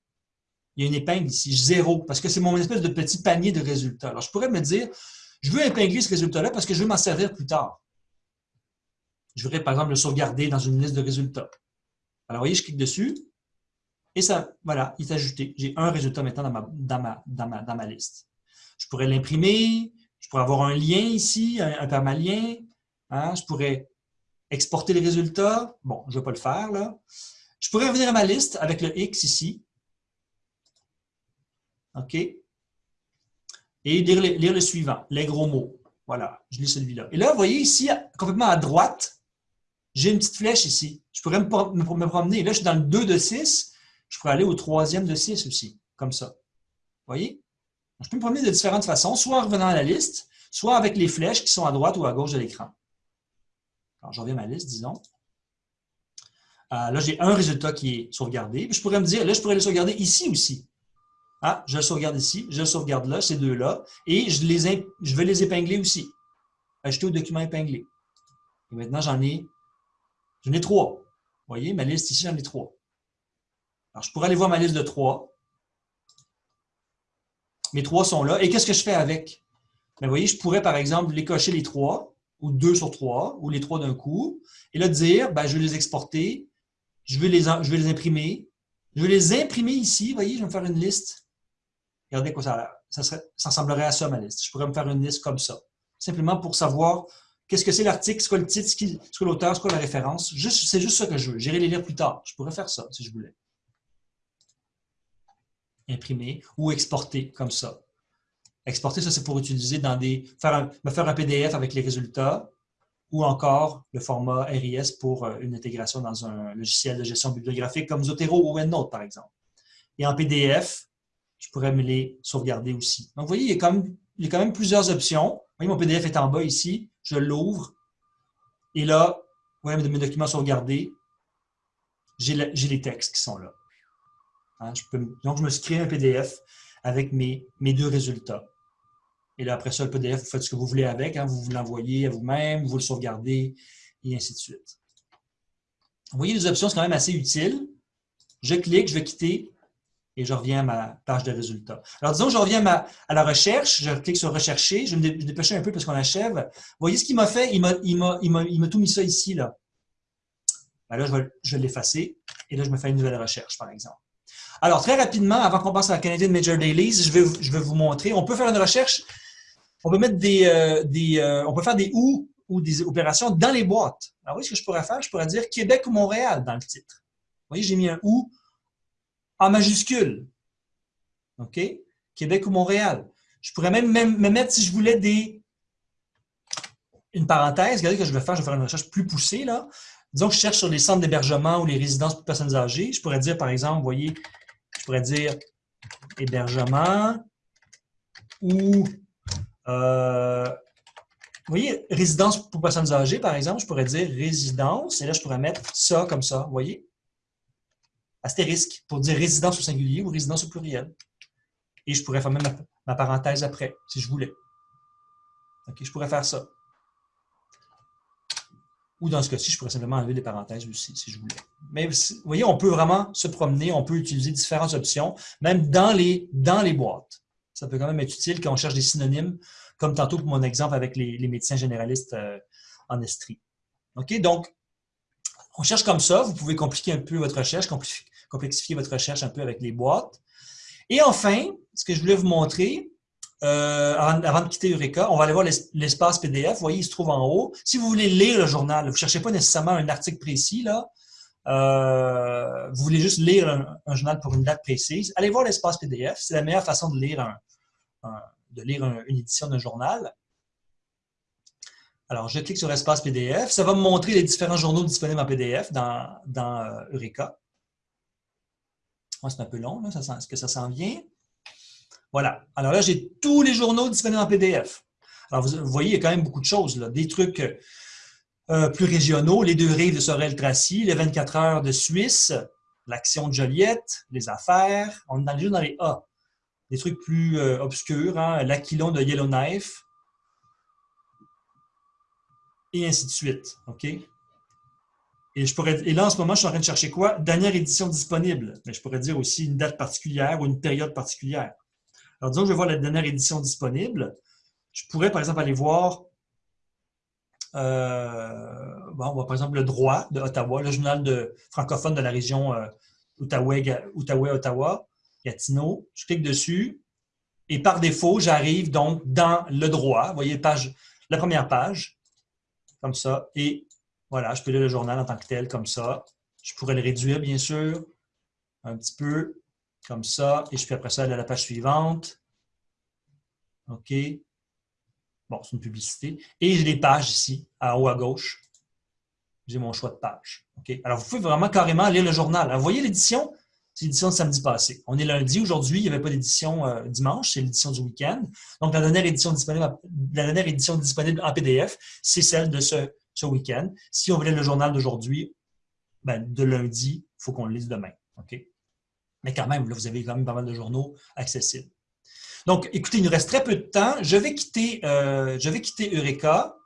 il y a une épingle ici, zéro, parce que c'est mon espèce de petit panier de résultats. Alors, je pourrais me dire, je veux épingler ce résultat-là parce que je veux m'en servir plus tard. Je voudrais, par exemple, le sauvegarder dans une liste de résultats. Alors, vous voyez, je clique dessus, et ça, voilà, il est ajouté. J'ai un résultat maintenant dans ma, dans ma, dans ma, dans ma liste. Je pourrais l'imprimer, je pourrais avoir un lien ici, un, permalien. Hein, je pourrais exporter les résultats. Bon, je ne vais pas le faire là. Je pourrais revenir à ma liste avec le X ici. OK? Et lire, lire le suivant, les gros mots. Voilà, je lis celui-là. Et là, vous voyez ici, complètement à droite, j'ai une petite flèche ici. Je pourrais me, me, promener. Là, je suis dans le 2 de 6. Je pourrais aller au troisième de 6 aussi, comme ça. Vous voyez? Je peux me promener de différentes façons, soit en revenant à la liste, soit avec les flèches qui sont à droite ou à gauche de l'écran. Alors, je reviens à ma liste, disons. Euh, là, j'ai un résultat qui est sauvegardé. je pourrais me dire, là, je pourrais le sauvegarder ici aussi. Ah, je le sauvegarde ici, je le sauvegarde là, ces deux-là, et je, les, je vais les épingler aussi. Ajouter au document épinglé. Et maintenant, j'en ai, j'en ai trois. Vous voyez, ma liste ici, j'en ai trois. Alors, je pourrais aller voir ma liste de trois. Mes trois sont là. Et qu'est-ce que je fais avec? Bien, vous voyez, je pourrais, par exemple, les cocher les trois, ou deux sur trois, ou les trois d'un coup, et là, dire, ben, je vais les exporter, je vais les, je vais les imprimer, je vais les imprimer ici, vous voyez, je vais me faire une liste. Regardez quoi ça a l'air. Ça, ça ressemblerait à ça, ma liste. Je pourrais me faire une liste comme ça. Simplement pour savoir qu'est-ce que c'est l'article, c'est quoi le titre, c'est quoi l'auteur, c'est quoi la référence. C'est juste ça que je veux. J'irai les lire plus tard. Je pourrais faire ça si je voulais imprimer ou exporter comme ça. Exporter, ça c'est pour utiliser dans des... Faire me faire un PDF avec les résultats ou encore le format RIS pour euh, une intégration dans un logiciel de gestion bibliographique comme Zotero ou OneNote, par exemple. Et en PDF, je pourrais me les sauvegarder aussi. Donc, vous voyez, il y a quand même, il y a quand même plusieurs options. Vous voyez, mon PDF est en bas ici. Je l'ouvre. Et là, vous voyez mes documents sauvegardés. J'ai les textes qui sont là. Hein, donc, je me suis créé un PDF avec mes, mes deux résultats. Et là, après ça, le PDF, vous faites ce que vous voulez avec. Hein, vous vous l'envoyez à vous-même, vous le sauvegardez, et ainsi de suite. Vous voyez, les options sont quand même assez utiles. Je clique, je vais quitter et je reviens à ma page de résultats. Alors, disons, je reviens à, la recherche, je clique sur « Rechercher », je vais me dépêcher un peu parce qu'on achève. Vous voyez ce qu'il m'a fait? Il m'a tout mis ça ici. Là, ben là je vais, je vais l'effacer et là, je me fais une nouvelle recherche, par exemple. Alors, très rapidement, avant qu'on passe à la Canadian Major Dailies, je vais, vous montrer. On peut faire une recherche, on peut mettre des, euh, euh, on peut faire des ou ou des opérations dans les boîtes. Alors, oui, ce que je pourrais faire, je pourrais dire Québec ou Montréal dans le titre. Vous voyez, j'ai mis un ou en majuscule. OK? Québec ou Montréal. Je pourrais même, me mettre, si je voulais, des une parenthèse. Regardez que je vais faire, je vais faire une recherche plus poussée. là. Disons que je cherche sur les centres d'hébergement ou les résidences pour personnes âgées. Je pourrais dire, par exemple, vous voyez, je pourrais dire hébergement ou, euh, voyez, résidence pour personnes âgées, par exemple, je pourrais dire résidence, et là, je pourrais mettre ça comme ça, vous voyez? Astérisque, pour dire résidence au singulier ou résidence au pluriel. Et je pourrais faire même ma, parenthèse après, si je voulais. OK, je pourrais faire ça. Ou dans ce cas-ci, je pourrais simplement enlever les parenthèses aussi, si je voulais. Mais vous voyez, on peut vraiment se promener, on peut utiliser différentes options, même dans les, dans les boîtes. Ça peut quand même être utile quand on cherche des synonymes, comme tantôt pour mon exemple avec les, médecins généralistes euh, en Estrie. OK? Donc, on cherche comme ça. Vous pouvez compliquer un peu votre recherche, complexifier votre recherche un peu avec les boîtes. Et enfin, ce que je voulais vous montrer, euh, avant, de quitter Eureka, on va aller voir l'espace PDF. Vous voyez, il se trouve en haut. Si vous voulez lire le journal, vous ne cherchez pas nécessairement un article précis, là. Euh, vous voulez juste lire un, journal pour une date précise, allez voir l'espace PDF. C'est la meilleure façon de lire, une édition d'un journal. Alors, je clique sur l'espace PDF. Ça va me montrer les différents journaux disponibles en PDF dans, dans euh, Eureka. c'est un peu long, est-ce que ça s'en vient? Voilà. Alors là, j'ai tous les journaux disponibles en PDF. Alors, vous, voyez, il y a quand même beaucoup de choses. Des trucs euh, plus régionaux, les deux rives de Sorel-Tracy, les 24 heures de Suisse, l'action de Joliette, les affaires. On est dans les dans les A. Des trucs plus euh, obscurs, hein? l'Aquilon de Yellowknife, et ainsi de suite. OK? Et, je pourrais, et là, en ce moment, je suis en train de chercher quoi? Dernière édition disponible. Mais je pourrais dire aussi une date particulière ou une période particulière. Alors, disons que je vais voir la dernière édition disponible. Je pourrais, par exemple, aller voir, euh, bon, par exemple, le droit de Ottawa, le journal de, francophone de la région euh, Outaouais-Ottawa, Gatineau. Je clique dessus et par défaut, j'arrive donc dans le droit. Vous voyez, page, la première page, comme ça. Et voilà, je peux lire le journal en tant que tel, comme ça. Je pourrais le réduire, bien sûr, un petit peu comme ça, et je peux après ça aller à la page suivante. OK. Bon, c'est une publicité. Et j'ai les pages ici, en haut à gauche. J'ai mon choix de page. OK. Alors, vous pouvez vraiment carrément lire le journal. Alors, vous voyez l'édition? C'est l'édition de samedi passé. On est lundi. Aujourd'hui, il n'y avait pas d'édition euh, dimanche. C'est l'édition du week-end. Donc, la dernière édition disponible, la dernière édition disponible en PDF, c'est celle de ce, ce week-end. Si on voulait le journal d'aujourd'hui, ben, de lundi, il faut qu'on le lise demain. OK? Mais quand même, là, vous avez quand même pas mal de journaux accessibles. Donc, écoutez, il nous reste très peu de temps. Je vais quitter, euh, je vais quitter Eureka.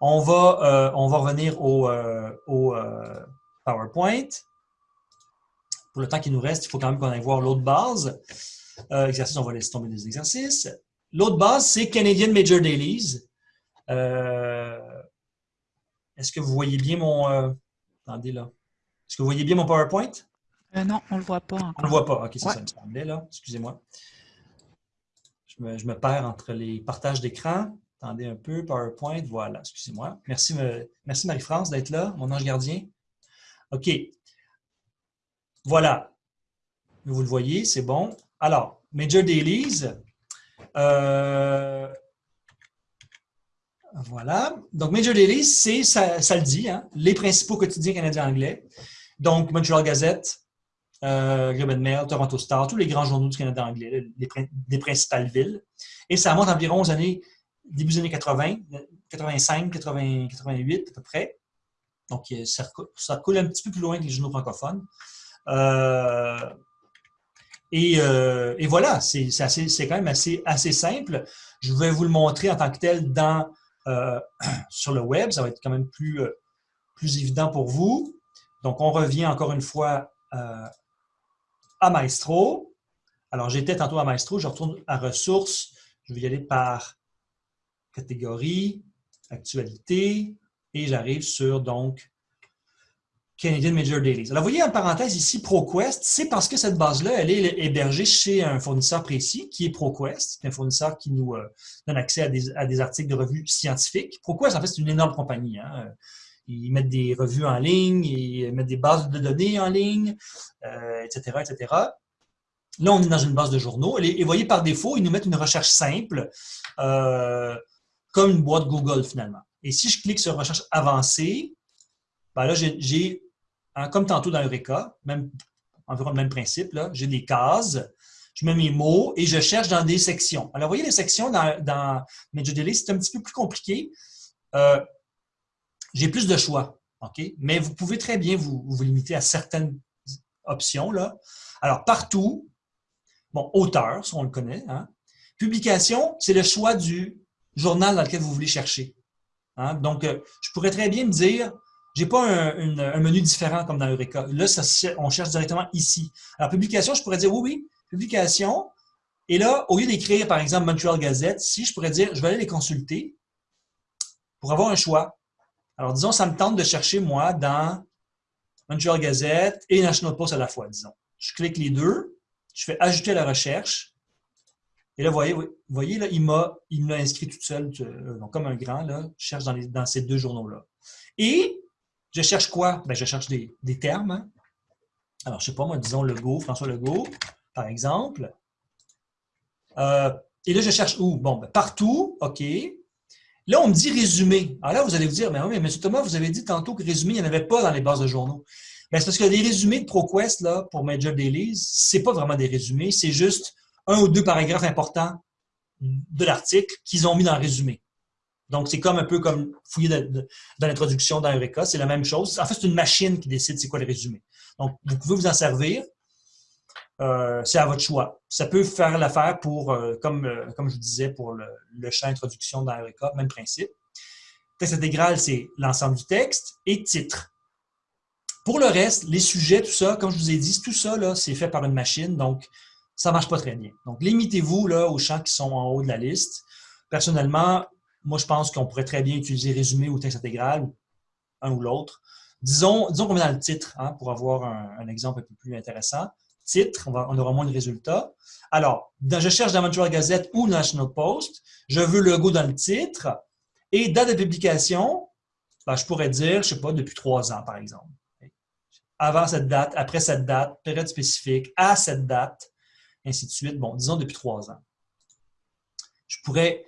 On va, euh, on va revenir au, euh, PowerPoint. Pour le temps qui nous reste, il faut quand même qu'on aille voir l'autre base. exercice, on va laisser tomber des exercices. L'autre base, c'est Canadian Major Dailies. Est-ce que vous voyez bien mon... attendez là. Est-ce que vous voyez bien mon PowerPoint? Euh, non, on ne le voit pas On ne le voit pas. OK, c'est ça, me semblait, là. Excusez-moi. Je me, perds entre les partages d'écran. Attendez un peu, PowerPoint, voilà, excusez-moi. Merci, merci Marie-France d'être là, mon ange gardien. OK. Voilà. Vous le voyez, c'est bon. Alors, Major Dailies. Euh, voilà. Donc, Major Dailies, c'est, ça, ça, le dit, hein, les principaux quotidiens canadiens anglais. Donc, Montreal Gazette, euh, Globe Mail, Toronto Star, tous les grands journaux du Canada anglais, des principales villes. Et ça remonte environ aux années, début des années 80, 85, 88 à peu près. Donc, euh, ça, ça, coule un petit peu plus loin que les journaux francophones. Euh, et, voilà, c'est quand même assez, simple. Je vais vous le montrer en tant que tel sur le web. Ça va être quand même plus, plus évident pour vous. Donc, on revient encore une fois à Maestro. Alors, j'étais tantôt à Maestro, je retourne à ressources. Je vais y aller par catégorie, actualité, et j'arrive sur donc Canadian Major Dailies. Alors, vous voyez en parenthèse ici ProQuest, c'est parce que cette base-là, elle est hébergée chez un fournisseur précis qui est ProQuest, qui est un fournisseur qui nous euh, donne accès à des, articles de revues scientifiques. ProQuest, en fait, c'est une énorme compagnie. Hein ils mettent des revues en ligne, ils mettent des bases de données en ligne, etc., euh, etc. Là, on est dans une base de journaux. Et, vous voyez, par défaut, ils nous mettent une recherche simple, euh, comme une boîte Google, finalement. Et si je clique sur recherche avancée, ben là, j'ai, hein, comme tantôt dans Eureka, même, environ le même principe, j'ai des cases, je mets mes mots et je cherche dans des sections. Alors, vous voyez, les sections dans, dans c'est un petit peu plus compliqué. Euh, j'ai plus de choix, OK? Mais vous pouvez très bien vous, vous limiter à certaines options. Là. Alors, partout, bon, auteur, ça on le connaît. Hein? Publication, c'est le choix du journal dans lequel vous voulez chercher. Hein? Donc, euh, je pourrais très bien me dire, j'ai pas un, menu différent comme dans Eureka. Là, ça, on cherche directement ici. Alors, publication, je pourrais dire, oui, oui, publication. Et là, au lieu d'écrire, par exemple, Montreal Gazette, si je pourrais dire, je vais aller les consulter pour avoir un choix. Alors, disons, ça me tente de chercher, moi, dans Montreal Gazette et National Post à la fois, disons. Je clique les deux, je fais ajouter la recherche. Et là, vous voyez, vous voyez là, il m'a inscrit tout seul, euh, comme un grand, là, je cherche dans, dans ces deux journaux-là. Et je cherche quoi? Ben, je cherche des, termes. Hein. Alors, je ne sais pas, moi, disons Legault, François Legault, par exemple. Euh, et là, je cherche où? Bon, ben, partout, OK. Là, on me dit résumé. Alors là, vous allez vous dire, mais oui, mais M. Thomas, vous avez dit tantôt que résumé, il n'y en avait pas dans les bases de journaux. Ben, c'est parce que les résumés de ProQuest, là, pour Major Dailies, ce n'est pas vraiment des résumés, c'est juste un ou deux paragraphes importants de l'article qu'ils ont mis dans le résumé. Donc, c'est comme un peu comme fouiller dans l'introduction dans Eureka, c'est la même chose. En fait, c'est une machine qui décide c'est quoi le résumé. Donc, vous pouvez vous en servir. Euh, c'est à votre choix. Ça peut faire l'affaire pour, euh, comme, euh, comme je disais, pour le, champ introduction dans Eureka, même principe. Texte intégral, c'est l'ensemble du texte et titre. Pour le reste, les sujets, tout ça, comme je vous ai dit, tout ça, c'est fait par une machine, donc ça ne marche pas très bien. Donc, limitez-vous aux champs qui sont en haut de la liste. Personnellement, moi, je pense qu'on pourrait très bien utiliser résumé ou texte intégral, un ou l'autre. Disons, disons qu'on met dans le titre, hein, pour avoir un, exemple un peu plus intéressant. Titre, on, aura moins de résultats. Alors, je cherche dans Montreal Gazette ou National Post, je veux le logo dans le titre, et date de publication, ben, je pourrais dire, je ne sais pas, depuis trois ans, par exemple. Avant cette date, après cette date, période spécifique, à cette date, ainsi de suite. Bon, disons depuis trois ans. Je pourrais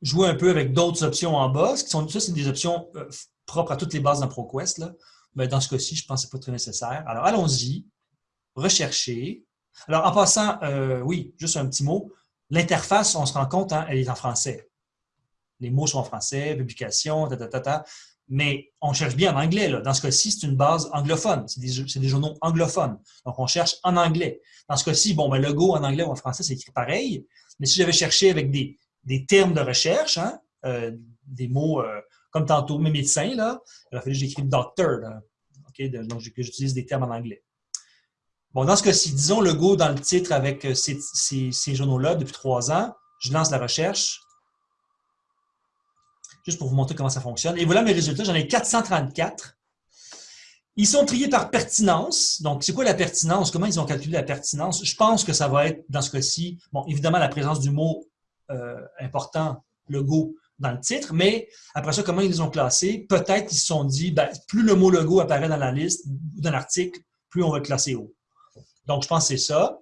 jouer un peu avec d'autres options en bas. Qui sont, ça, c'est des options euh, propres à toutes les bases dans ProQuest. Mais dans ce cas-ci, je pense que ce n'est pas très nécessaire. Alors, allons-y. Rechercher. Alors, en passant, euh, oui, juste un petit mot. L'interface, on se rend compte, hein, elle est en français. Les mots sont en français, publication, ta, ta, ta, ta. Mais on cherche bien en anglais. Dans ce cas-ci, c'est une base anglophone. C'est des, journaux anglophones. Donc, on cherche en anglais. Dans ce cas-ci, bon, ben, le go en anglais ou en français, c'est écrit pareil. Mais si j'avais cherché avec des, des termes de recherche, hein, euh, des mots euh, comme tantôt, mes médecins, là, il aurait fallu que j'écrive doctor, donc j'utilise des termes en anglais. Bon, dans ce cas-ci, disons le go dans le titre avec euh, ces, ces, journaux-là depuis trois ans, je lance la recherche, juste pour vous montrer comment ça fonctionne. Et voilà mes résultats, j'en ai 434. Ils sont triés par pertinence. Donc, c'est quoi la pertinence? Comment ils ont calculé la pertinence? Je pense que ça va être, dans ce cas-ci, bon, évidemment, la présence du mot euh, important, logo, dans le titre, mais après ça, comment ils les ont classés? Peut-être qu'ils se sont dit, ben, plus le mot logo apparaît dans la liste, dans l'article, plus on va le classer haut. Donc, je pense que c'est ça.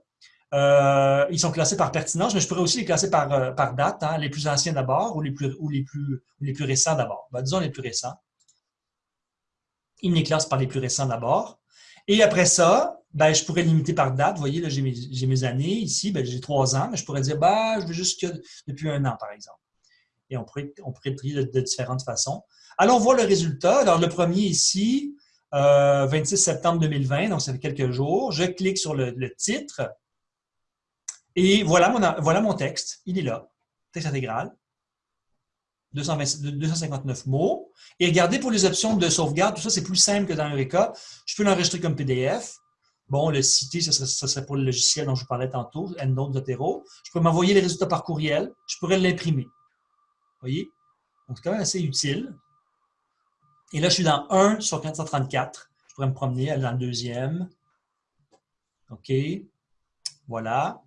Euh, ils sont classés par pertinence, mais je pourrais aussi les classer par, euh, par date, hein, les plus anciens d'abord ou les plus, ou les plus, les plus récents d'abord. Ben, disons les plus récents. Ils les classent par les plus récents d'abord. Et après ça, ben, je pourrais limiter par date. Vous voyez, j'ai mes, années. Ici, ben, j'ai trois ans, mais je pourrais dire, ben, je veux juste que depuis un an, par exemple. Et on pourrait, on pourrait trier de, différentes façons. Allons voir le résultat. Alors, le premier ici, 26 euh, septembre 2020, donc ça fait quelques jours. Je clique sur le, titre. Et voilà mon, voilà mon texte. Il est là. Texte intégral. 259 mots. Et regardez pour les options de sauvegarde, tout ça, c'est plus simple que dans Eureka. Je peux l'enregistrer comme PDF. Bon, le citer, ce serait, pour le logiciel dont je vous parlais tantôt, EndNote Zotero. Je peux m'envoyer les résultats par courriel. Je pourrais l'imprimer. Vous voyez? Donc, c'est quand même assez utile. Et là, je suis dans 1 sur 434. Je pourrais me promener, dans le deuxième. OK. Voilà.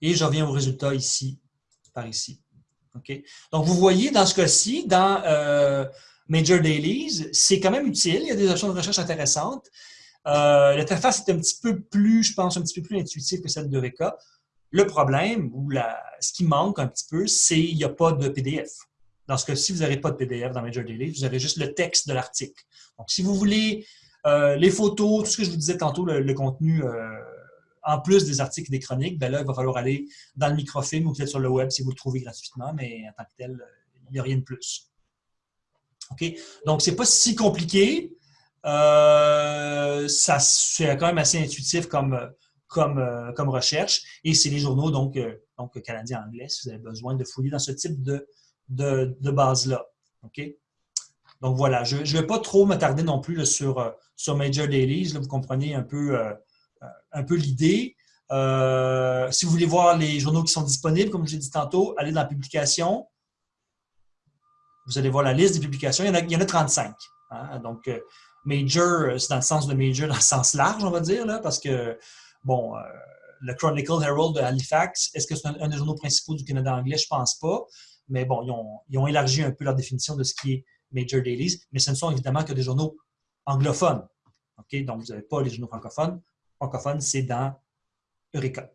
Et je reviens au résultat ici, par ici. OK. Donc, vous voyez, dans ce cas-ci, dans euh, Major Dailies, c'est quand même utile. Il y a des options de recherche intéressantes. Euh, L'interface est un petit peu plus, je pense, un petit peu plus intuitive que celle de Reka. Le problème, ou ce qui manque un petit peu, c'est qu'il n'y a pas de PDF. Dans ce cas-ci, vous n'aurez pas de PDF dans Major Daily, vous aurez juste le texte de l'article. Donc, si vous voulez euh, les photos, tout ce que je vous disais tantôt, le, contenu euh, en plus des articles et des chroniques, ben là, il va falloir aller dans le microfilm ou peut-être sur le web si vous le trouvez gratuitement, mais en tant que tel, il n'y a rien de plus. OK? Donc, ce n'est pas si compliqué. Euh, c'est quand même assez intuitif comme, euh, comme recherche. Et c'est les journaux donc, euh, donc canadiens anglais si vous avez besoin de fouiller dans ce type de, de, base-là. OK? Donc voilà, je ne vais pas trop m'attarder non plus sur, euh, sur Major Dailies. vous comprenez un peu, euh, un peu l'idée. si vous voulez voir les journaux qui sont disponibles, comme je l'ai dit tantôt, allez dans la publication. Vous allez voir la liste des publications. Il y en a, il y en a 35. Hein? Donc, major, c'est dans le sens de major, dans le sens large, on va dire, là, parce que, bon, le Chronicle Herald de Halifax, est-ce que c'est un, des journaux principaux du Canada anglais? Je ne pense pas. Mais bon, ils ont, élargi un peu leur définition de ce qui est Major Dailies, mais ce ne sont évidemment que des journaux anglophones. Donc, vous n'avez pas les journaux francophones. Francophones, c'est dans Eureka.